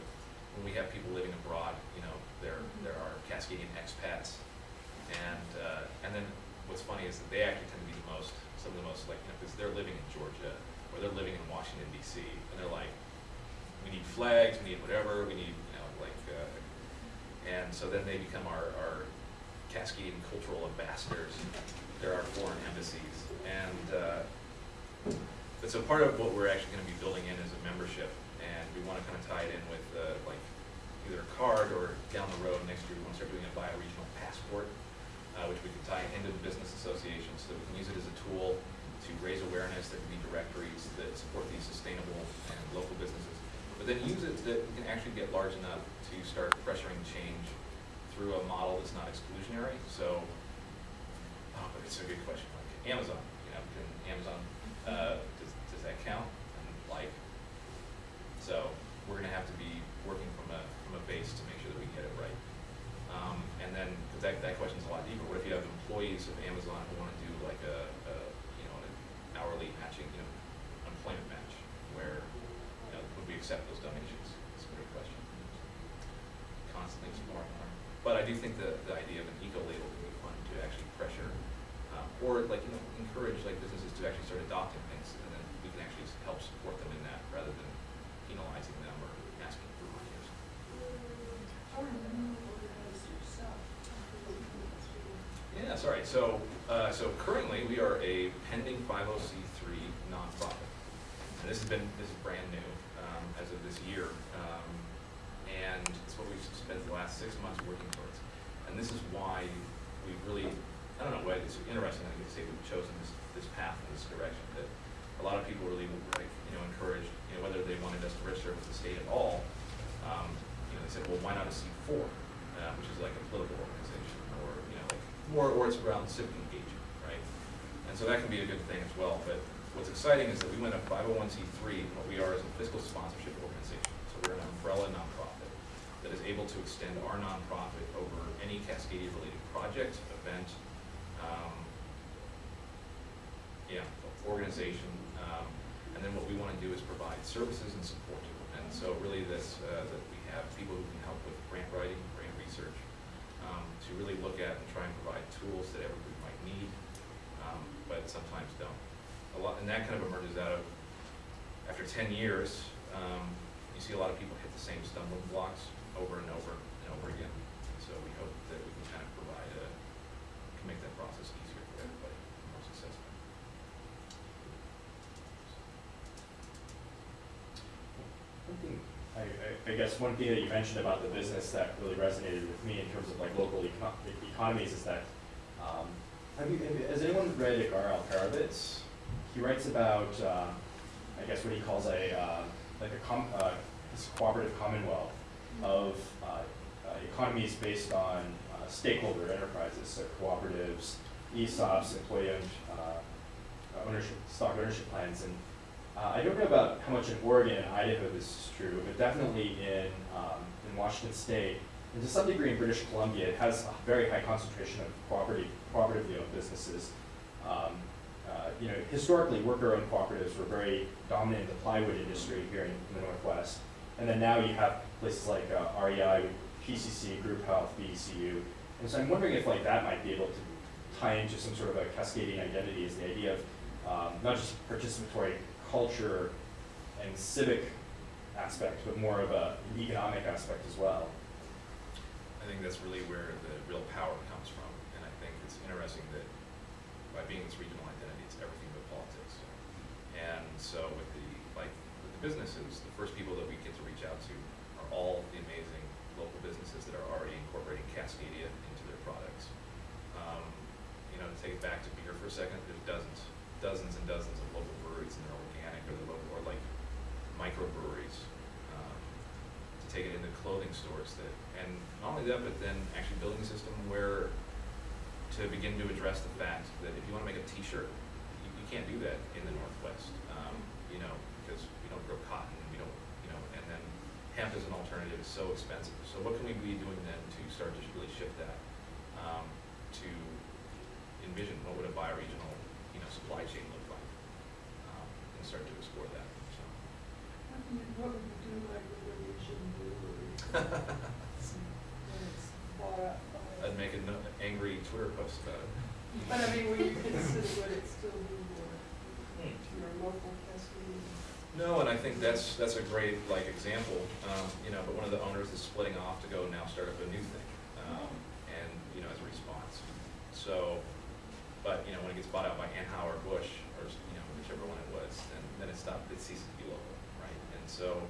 when we have people living abroad, you know, there, there are Cascadian expats, and, uh, and then what's funny is that they actually tend to be the most, some of the most like, you know, because they're living in Georgia, or they're living in Washington DC, and they're like, we need flags, we need whatever, we need, you know, like, uh, and so then they become our, our Cascadian cultural ambassadors. They're our foreign embassies, and, uh, but so part of what we're actually gonna be building in is a membership, and we wanna kind of tie it in with, uh, like, either a card or down the road next year, we wanna start doing a bioregional passport, uh, which we can tie into the business association, so that we can use it as a tool to raise awareness, there can be directories that support these sustainable and local businesses. But then use it that we can actually get large enough to start pressuring change through a model that's not exclusionary, so, oh, but it's a good question, like Amazon, you know, can Amazon, uh, does, does that count? And like, so, we're gonna have to be working from a, from a base to make sure that we get it right. Um, and then, cause that, that question's a lot deeper, what if you have employees of Amazon who wanna do like a, a, you know, an hourly matching, you know, employment match, where, you know, would we accept those donations? It's a great question. Constantly exploring more. But I do think the, the idea of an eco label would be fun to actually pressure, um, or like, you know, encourage like businesses to actually start adopting things, and then we can actually s- help support them in that, rather than penalizing them or asking so, uh, so currently, we are a pending five oh C three nonprofit. And this has been, this is brand new, um, as of this year. Um, and it's what we've spent the last six months working towards. And this is why we've really, I don't know, why it's interesting, I could say we've chosen this, this path in this direction, that a lot of people really, like, you know, encouraged, you know, whether they wanted us to register with the state at all, um, you know, they said, well, why not a C four, uh, which is like a political organization, more, or it's around civic engagement, right? And so that can be a good thing as well, but what's exciting is that we went a five oh one C three, what we are is a fiscal sponsorship organization. So we're an umbrella nonprofit that is able to extend our nonprofit over any Cascadia-related project, event, um, yeah, organization. Um, and then what we want to do is provide services and support. To and so really this, uh, that we have people who can help with grant writing, grant research, to really look at and try and provide tools that everybody might need, um, but sometimes don't. A lot, and that kind of emerges out of, after ten years, um, you see a lot of people hit the same stumbling blocks over and over and over again. So we hope that we can kind of provide a, can make that process easier for everybody, more successful. One thing, I, I, guess one thing that you mentioned about the business that really resonated with me in terms of like local eco- economies is that, um, have you, have- has anyone read Edgar Alperovitz? He writes about, uh, I guess what he calls a, uh, like a com, uh, cooperative commonwealth of, uh, uh, economies based on uh, stakeholder enterprises, so cooperatives, ESOPs, employee owned, ownership, stock ownership plans, and uh, I don't know about how much in Oregon and Idaho this is true, but definitely in, um, in Washington State, and to some degree in British Columbia, it has a very high concentration of cooperative, cooperatively owned businesses. Um, uh, you know, historically, worker-owned cooperatives were very dominant in the plywood industry here in, in the Northwest. And then now you have places like uh, REI, PCC, Group Health, BECU. And so I'm wondering if like that might be able to tie into some sort of a Cascadian identity is the idea of um, not just participatory culture and civic aspect, but more of a, an economic aspect as well. I think that's really where the real power comes from, and I think it's interesting that by being this regional identity, it's everything but politics. And so with the, like, with the businesses, the first people that we get to reach out to are all the amazing local businesses that are already incorporating Cascadia into their products. Um, you know, to take it back to beer for a second, there's dozens, dozens and dozens of local breweries, and they're organic, or they're local, or like microbreweries. Um, to take it into clothing stores that, and not only that, but then actually building a system where to begin to address the fact that if you wanna make a t-shirt, you, you can't do that in the Northwest, um, you know, because we don't grow cotton, we don't, you know, and then hemp as an alternative is so expensive. So what can we be doing then to start to really shift that, um, to envision what would a bioregional, you know, supply chain look like? Um, and start to explore that, so. What would you do like with Brewery? When it's bought up by. I'd make an angry Twitter post about it. But I mean, would you consider, would it still be your, your local Cascadia? No, and I think that's, that's a great, like, example, um, you know, but one of the owners is splitting off to go now start up a new thing, um, and, you know, as a response. So, but, you know, when it gets bought out by Anheuser Busch, or, you know, whichever one it was, then, then it stopped, it ceases to be local, right? And so,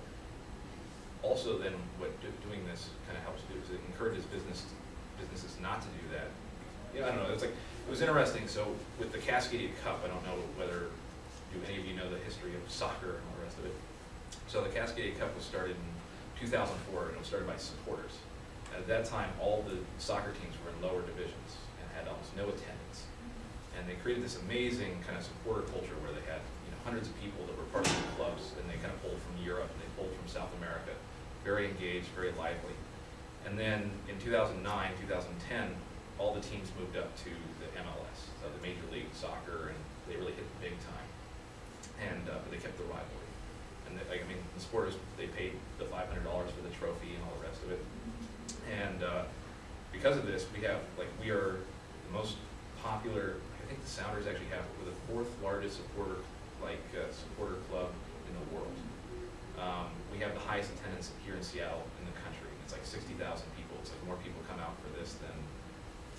also then, what do- doing this kind of helps do is it encourages business, businesses not to do that. Yeah, I don't know, it's like, it was interesting, so with the Cascadia Cup, I don't know whether, do any of you know the history of soccer and all the rest of it? So the Cascadia Cup was started in two thousand four, and it was started by supporters. At that time, all the soccer teams were in lower divisions and had almost no attendance. And they created this amazing kind of supporter culture where they had, you know, hundreds of people that were part of the clubs, and they kind of pulled from Europe, and they pulled from South America, very engaged, very lively. And then in 2009, 2010, all the teams moved up to the MLS, so the Major League Soccer, and they really hit the big time. And uh, but they kept the rivalry. And they, like, I mean, the supporters they paid the $500 for the trophy and all the rest of it. And uh, because of this, we have like we are the most popular. I think the Sounders actually have we're the fourth largest supporter like uh, supporter club in the world. Um, we have the highest attendance here in Seattle in the country. It's like 60,000 people. It's like more people come out for this than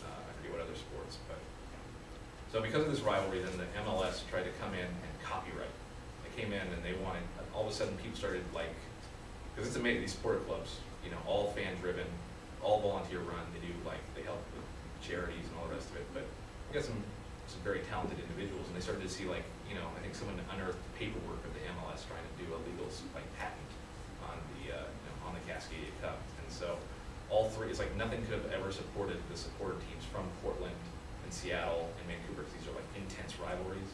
uh, I forget what other sports, but So because of this rivalry, then the MLS tried to come in and copyright. They came in and they wanted, all of a sudden people started like, because it's amazing, these sport clubs, you know, all fan driven, all volunteer run, they do like, they help with charities and all the rest of it, but we got some, some very talented individuals, and they started to see like, you know, I think someone unearthed paperwork of the MLS trying to do a legal, like, patent on the, uh, you know, on the Cascadia Cup, and so, all three, it's like nothing could have ever supported the supporter teams from Portland and Seattle and Vancouver, these are like intense rivalries.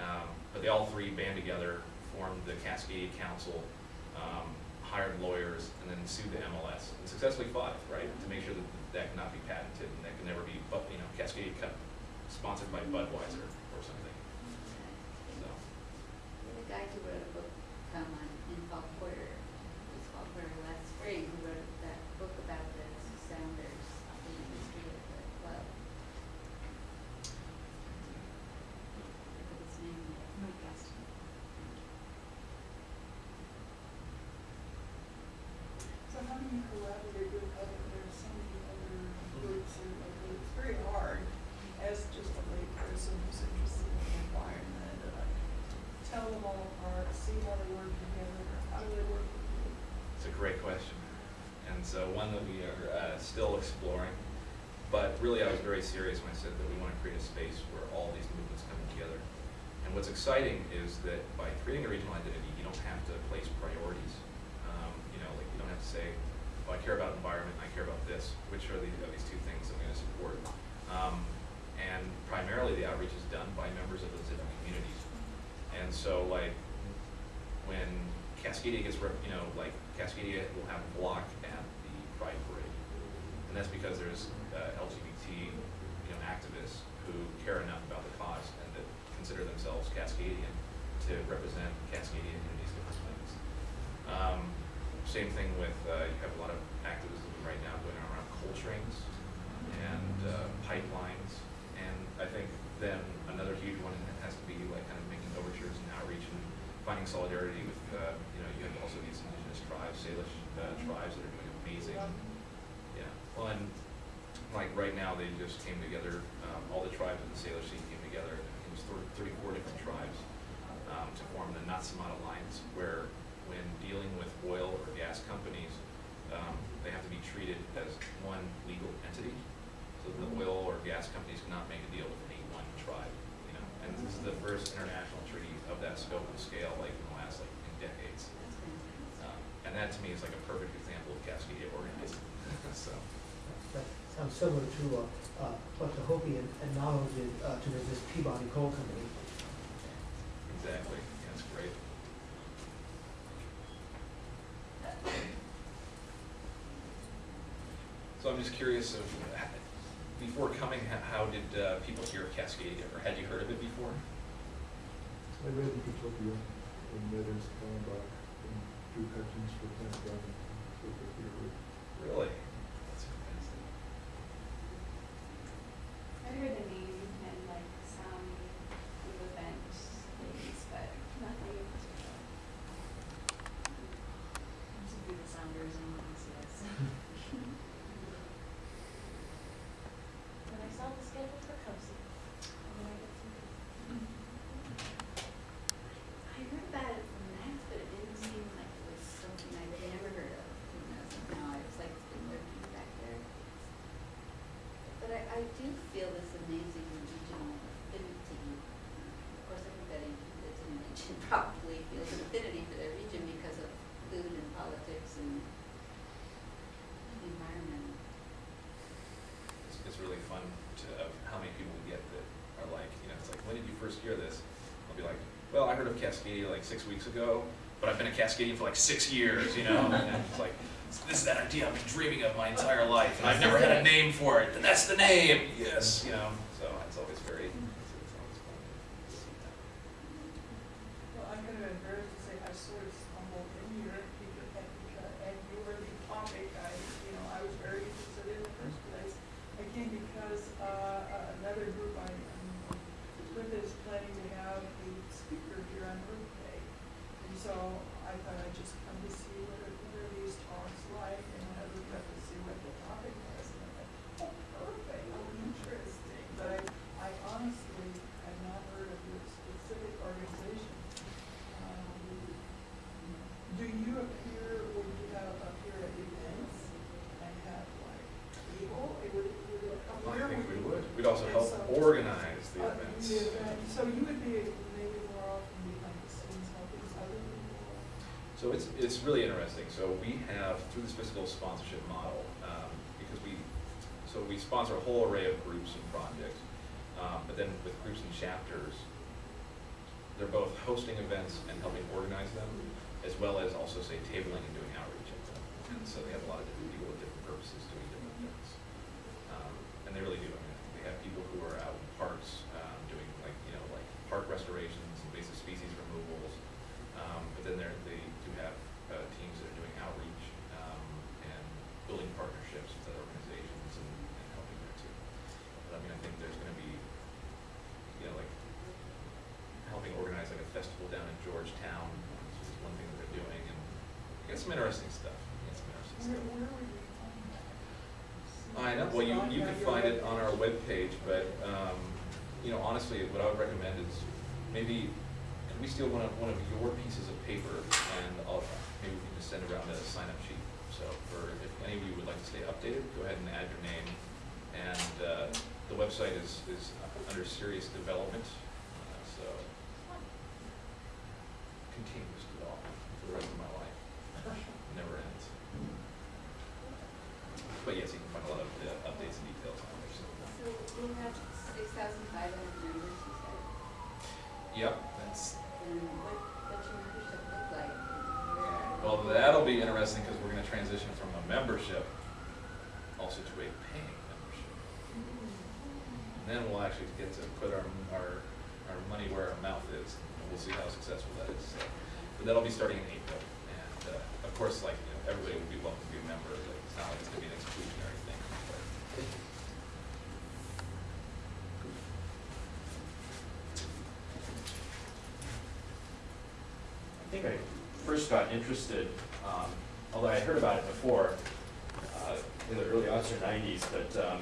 Um, but they all three band together, formed the Cascadia Council, um, hired lawyers, and then sued the MLS, and successfully fought it, right? To make sure that that cannot be patented, and that can never be, you know, Cascadia Cup sponsored by Budweiser or something, so. The guy who wrote a book, um, on, in Paul Porter, it was Paul Porter last spring, who wrote that book about the Sounders, the history of the club. I forget his name. Mike Gaston. So how do you collaborate with other, there's so many other groups and, and it's very hard as just a lay person who's interested in the environment, uh, tell them all apart, see how they work together, how do they work with you? It's a great question, and so one that we are uh, still exploring. But really, I was very serious when I said that we want to create a space where all these movements come together. And what's exciting is that by creating a regional identity, you don't have to place priorities. Um, you know, like you don't have to say, "Oh, I care about environment, I care about this." Which are these, are these two things I'm going to support? Um, and primarily, the outreach is done by members of those different communities. And so, like, when Cascadia gets, rep- you know, like Cascadia will have a block at the Pride Parade. And that's because there's uh, LGBT, you know, activists who care enough about the cause and that consider themselves Cascadian to represent Cascadian in these different things. Um, same thing with, uh, you have a lot of activism right now going on around coal trains and uh, pipelines. And I think then another huge one has to be like kind of making overtures and outreach and finding solidarity with, uh, you know, you have also these indigenous tribes, Salish uh, tribes that are doing amazing. Yeah, well, and like right now, they just came together, um, all the tribes in the Salish Sea came together, it was thir- thirty-four different tribes, um, to form the Nawtsamaat Alliance, where when dealing with oil or gas companies, um, they have to be treated as one legal entity. So the oil or gas companies cannot make a deal with any one tribe, you know, and this is the first international treaty of that scope and scale, like in the last, like, in decades. Um, And that to me is like a perfect example of Cascadia organizing, so. That sounds similar to uh, uh, what the Hopi and and Navajo did uh, to resist Peabody Coal Company. Exactly, yeah, that's great. So I'm just curious of, before coming, how did uh, people hear of Cascadia, or had you heard of it before? I read Ecotopia, and Meadows, Callenbach, and Drew Hutchins for Plant Garden, so that they were Really? That's fantastic. I heard the name and like some of the event things, but nothing in particular. Some good sounders and ones, yes. When I saw the schedule for COSI, and then I get some. I heard about it from Max, but it didn't seem like it was something I'd never heard of, you know, somehow, I was like, it's been lurking back there. But I, I do feel this amazing regional affinity. Of course, everybody that's in a region probably feels an affinity for their region because of food and politics and the environment. It's, it's really fun to, of how many people we get that are like, you know, it's like, when did you first hear this? I'll be like, well, I heard of Cascadia like six weeks ago, but I've been a Cascadian for like six years, you know? And it's like, this is that idea I've been dreaming of my entire life, and I've never had a name for it, and that's the name, yes, you know? So it's always very, it's, it's always fun to see that. Well, I'm kind of embarrassed to say I sort of stumbled in here because, and because, and you were the topic, I, you know, I was very interested in the first place. Again, because, uh, uh, another group I, um, with is planning to have a speaker here on Earth Day. And so I thought I'd just come to see what are, what are these talks like, and I looked up to see what the topic was, and I thought, oh, perfect, oh, interesting. But also And help so- organize the Uh, events. the event. So you would be maybe more often behind the scenes helping other people. So it's, it's really interesting. So we have, through this fiscal sponsorship model, um, because we, so we sponsor a whole array of groups and projects. Um, but then with groups and chapters, they're both hosting events and helping organize them, as well as also say tabling and doing outreach at them. And so they have a lot of different people with different purposes doing different things. Um, and they really do. I mean, they have people who are out in parks, um, doing like, you know, like park restorations, invasive species removals. Um, but then they're, they do have, uh, teams that are doing outreach, um, and building partnerships with other organizations and, and helping there too. But I mean, I think there's gonna be, you know, like, helping organize like a festival down in Georgetown, which is one thing that they're doing, and got some interesting stuff, some interesting stuff. where would you find that? I know, well, you, you can find it on our webpage. but, um, you know, honestly, what I would recommend is maybe, could we steal one of, one of your pieces of paper and I'll, maybe we can just send around a sign-up sheet. So for, if any of you would like to stay updated, go ahead and add your name. And, uh, the website is, is under serious development, uh, so continuous development for the rest of my life. Never ends. But yes, you can find a lot of the updates and details on there, so. So we have six thousand five hundred members, you said, Yep, that's, and what, what's your membership look like? Well, that'll be interesting because we're gonna transition from a membership also to a paying membership. And then we'll actually get to put our, our, our money where our mouth is, and we'll see how successful that is. So, But that'll be starting in April, and, uh, of course, like, you know, everybody will be welcome to be a member, like, it's gonna be an exclusionary thing. I think I first got interested, um, although I heard about it before, uh, in the early aughts or nineties, but, um,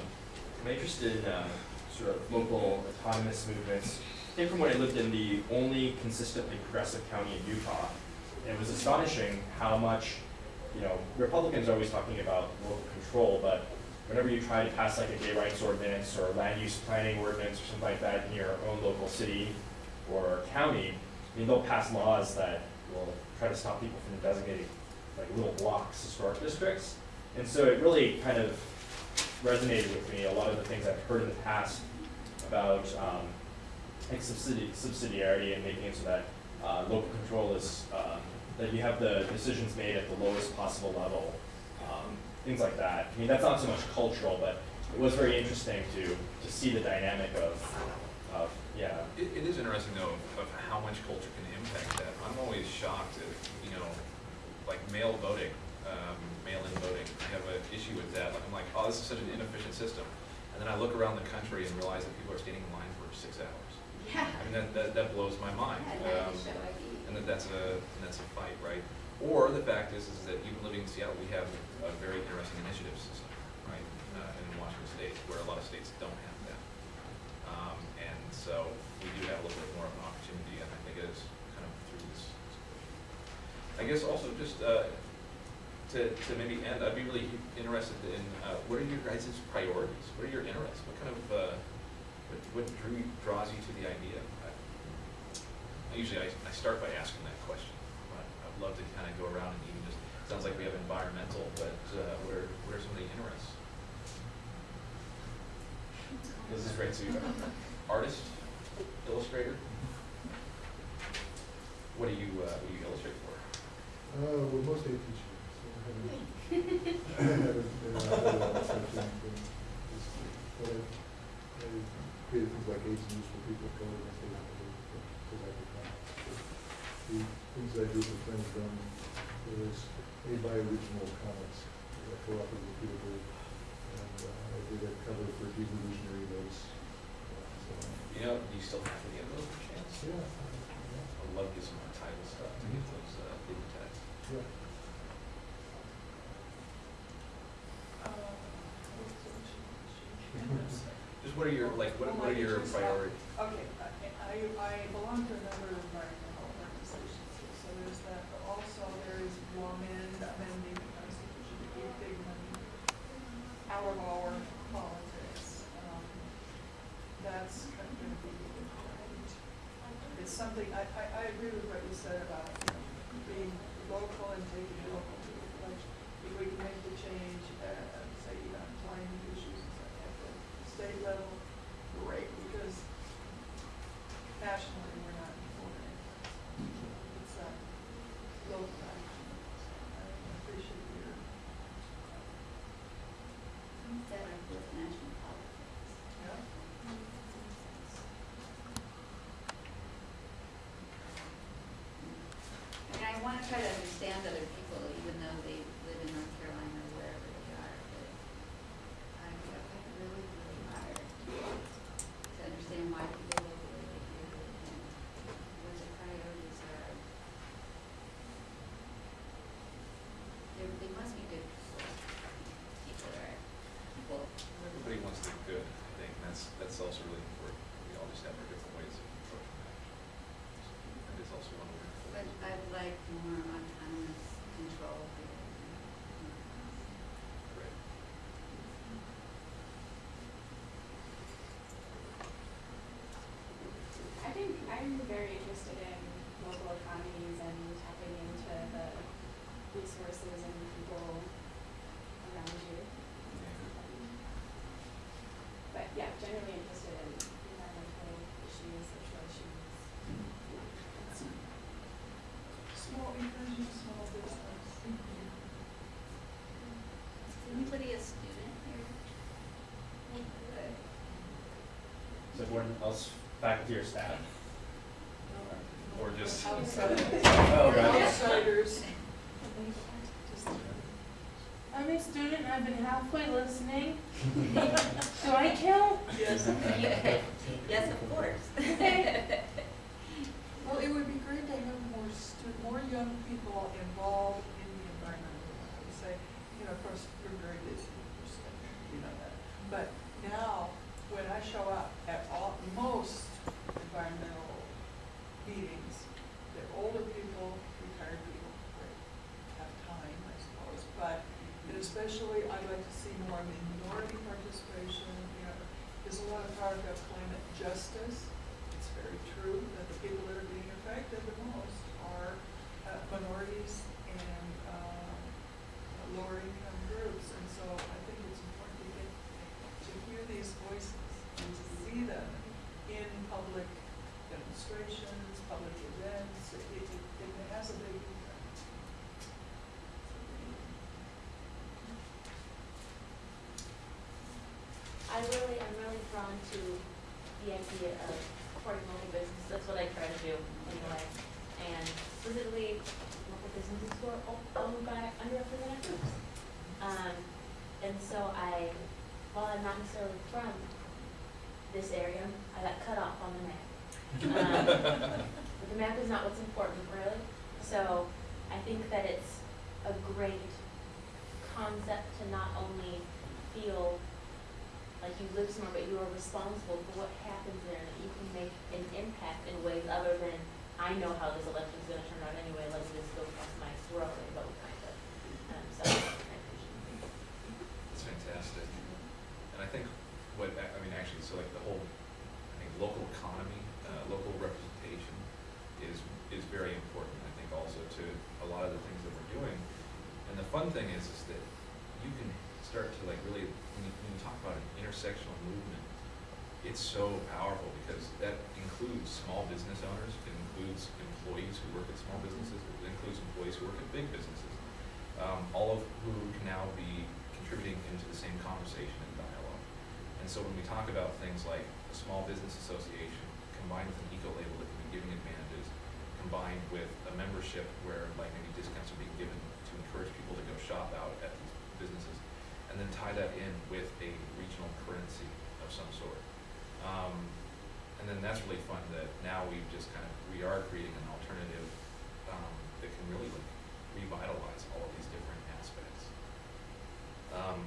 I'm interested in, uh, sort of local autonomous movements. I think from when I lived in the only consistently progressive county in Utah, it was astonishing how much, you know, Republicans are always talking about local control, but whenever you try to pass like a gay rights ordinance or land use planning ordinance or something like that in your own local city or county, I mean, they'll pass laws that will try to stop people from designating like little blocks, historic districts. And so it really kind of resonated with me, a lot of the things I've heard in the past about, um, like subsidi- subsidiarity and making it so that, uh, local control is, um, that you have the decisions made at the lowest possible level, um, things like that. I mean, that's not so much cultural, but it was very interesting to, to see the dynamic of, of, yeah, It, it is interesting though of, of how much culture can impact that. I'm always shocked at, you know, like mail voting, um, mail-in voting. I have an issue with that. Like, I'm like, oh, this is such an inefficient system. And then I look around the country and realize that people are standing in line for six hours. Yeah. I mean, that, that, that blows my mind. Had that Um, to show ID. And that that's a, and that's a fight, right? Or the fact is, is that even living in Seattle, we have a very interesting initiative system, right? Uh, in Washington State, where a lot of states don't have that. Um, and so we do have a little bit more of an opportunity, and I think it is kind of through this. I guess also just, uh, to, to maybe end, I'd be really interested in, uh, what are your guys' priorities? What are your interests? What kind of, uh, what, what drew, draws you to the idea? I- Usually I, I start by asking that question, but I'd love to kind of go around and even just, sounds like we have environmental, but, uh, what are, what are some of the interests? This is great, so you're artist, illustrator? What do you, uh, what do you illustrate for? Uh, we're mostly a teacher, so I haven't, I haven't been out there on such things, but it's, but I've, I've created things like AIDS news for people of color, and they don't know, because I could come. The things I do for friends done, there's made by original comics, that I co-authored with Peter Berg, and, uh, I did a cover for Devolutionary Notes, uh, so, You know, do you still have any of those per chance? yeah, yeah, I'd love to get some more title stuff to get those, uh, digitized. yeah. Uh, what's the issue? Just what are your, like, what, what are your priorities? Okay, I, I, I belong to a number of environmental that's kind of it's something I, I, I, agree with what you said about being local and taking local people. Like if we can make the change, uh, say you know, climate issues and stuff at the state level, great because nationally we're not. Understand other people, even though they live in North Carolina or wherever they are, but I, I find it really, really hard to understand why people live the way they do and what their priorities are. There, they must be good people, people are, people, Everybody wants to do good, I think, and that's, that's also really important. We all just have our different ways of approaching that. That is also one way. but I'd like more autonomous control here. Great. I think I'm very interested in local economies and tapping into the resources and people around you. But yeah, generally interested in environmental issues, social issues. Small, encouraging small business. Is anybody a student here? Good. Everyone else faculty or staff? Or just. Outsiders. Oh, right. Outsiders. I'm a student, I've been halfway listening. Do I count? Yes. Yes, of course. Well, it would be great to have more stu- more young people involved in the environmental, I would say, you know, of course, you're very busy, you're studying, you know that. But now, when I show up at all, most environmental meetings, they're older people, retired people, great, have time, I suppose, but and especially, I'd like to see more minority participation, you know, there's a lot of talk of climate justice. It's very true that the people that are being affected the most are uh, minorities and uh, lower income groups. And so I think it's important to get, to hear these voices and to see them in public demonstrations, public events. It, it, it has a big impact. I really, I'm really drawn to the idea of supporting local businesses, that's what I try to do anyway. And specifically, local businesses who are owned by underrepresented groups. Um, and so I, while I'm not necessarily from this area, I got cut off on the map. Um, But the map is not what's important, really. So I think that it's a great concept to not only feel like you live somewhere, but you are responsible for what happens there, that you can make an impact in ways other than, I know how this election is gonna turn out anyway, let me just go across my throat and vote, kind of. Um, so, I appreciate it. It's fantastic. And I think what, I I mean, actually, so like the whole, I think local economy, uh, local representation is, is very important, I think also to a lot of the things that we're doing. And the fun thing is, is that you can start to like really, when you, when you talk about an intersectional movement, it's so powerful because that includes small business owners, it includes employees who work at small businesses, it includes employees who work at big businesses. Um, all of who can now be contributing into the same conversation and dialogue. And so when we talk about things like a small business association combined with an eco-label that can be giving advantages, combined with a membership where like maybe discounts are being given to encourage people to go shop out at these businesses, and then tie that in with a regional currency of some sort. Um, and then that's really fun that now we've just kind of, we are creating an alternative, um, that can really like revitalize all of these different aspects. Um,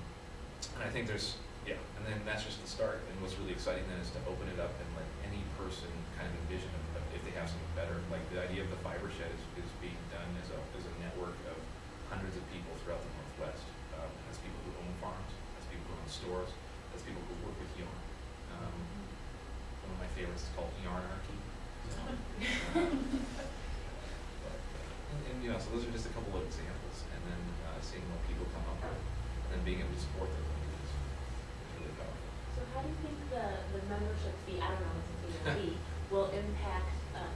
and I think there's, yeah, and then that's just the start, and what's really exciting then is to open it up and let any person kind of envision of, of if they have something better, like the idea of the fiber shed is, is being done as a, as a network of hundreds of people throughout the stores as people who work with yarn. Um, one of my favorites is called Yarnarchy. So, uh, and, and you know, so those are just a couple of examples, and then uh, seeing what people come up with, and then being able to support those is really powerful. So how do you think the, the membership fee, I don't know what the fee will impact? Um,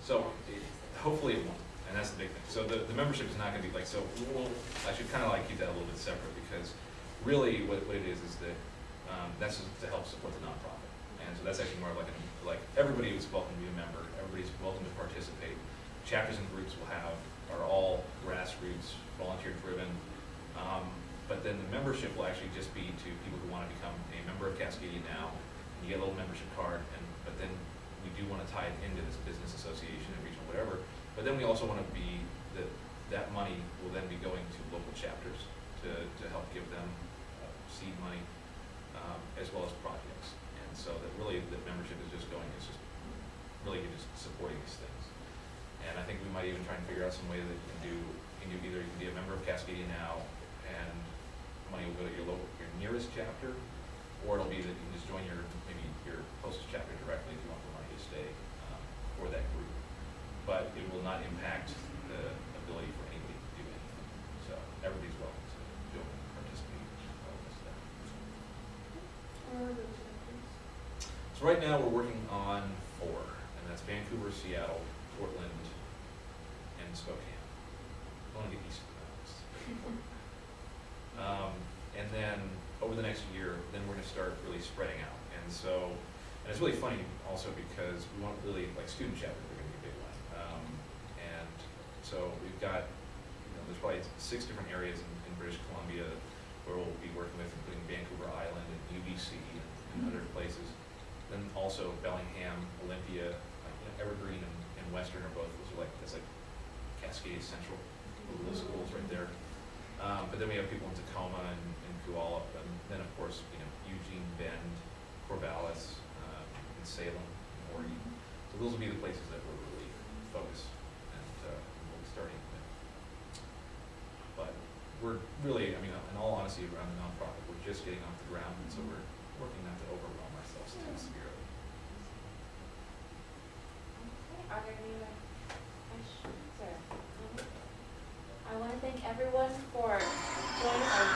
so it, hopefully it won't, and that's the big thing. So the, the membership is not going to be like, so we'll, I should kind of like keep that a little bit separate because really what, what it is, is that, um, that's to help support the nonprofit. And so that's actually more like, like, everybody is welcome to be a member, everybody's welcome to participate. Chapters and groups will have, are all grassroots, volunteer driven. Um, but then the membership will actually just be to people who wanna become a member of Cascadia now. And you get a little membership card, and, but then we do wanna tie it into this business association and regional whatever. But then we also wanna be, that, that money will then be going to local chapters to, to help give them uh, seed money, um, as well as projects. And so that really, the membership is just going, it's just, really just supporting these things. And I think we might even try and figure out some way that you can do, you can either, you can be a member of Cascadia now, and money will go to your local, your nearest chapter, or it'll be that you can just join your, maybe your closest chapter directly if you want the money to stay, um, for that group. But it will not impact the ability for anybody to do anything, so everybody's welcome to join and participate in all this stuff. Where are those chapters? So right now, we're working on four, and that's Vancouver, Seattle, Portland, and Spokane. I want to get east of the mountains. Um, and then, over the next year, then we're gonna start really spreading out. And so, and it's really funny also because we want really, like, student chapters are gonna be a big one. Um, and so we've got, you know, there's probably six different areas in, in British Columbia where we'll be working with, including Vancouver Island and UBC and, and other places. Then also Bellingham, Olympia, like, you know, Evergreen and, and Western are both, those are like, that's like Cascade Central, those schools right there. Um, but then we have people in Tacoma and, and Puyallup, and then of course, you know, Eugene, Bend, Corvallis, uh, and Salem, and Morgan. So those will be the places that we're really focused and, uh, we'll be starting with. But we're really, I mean, in all honesty, around the nonprofit, we're just getting off the ground, and so we're working not to overwhelm ourselves too severely. Okay, are there any questions? Or? Mm-hmm. I want to thank everyone for joining our,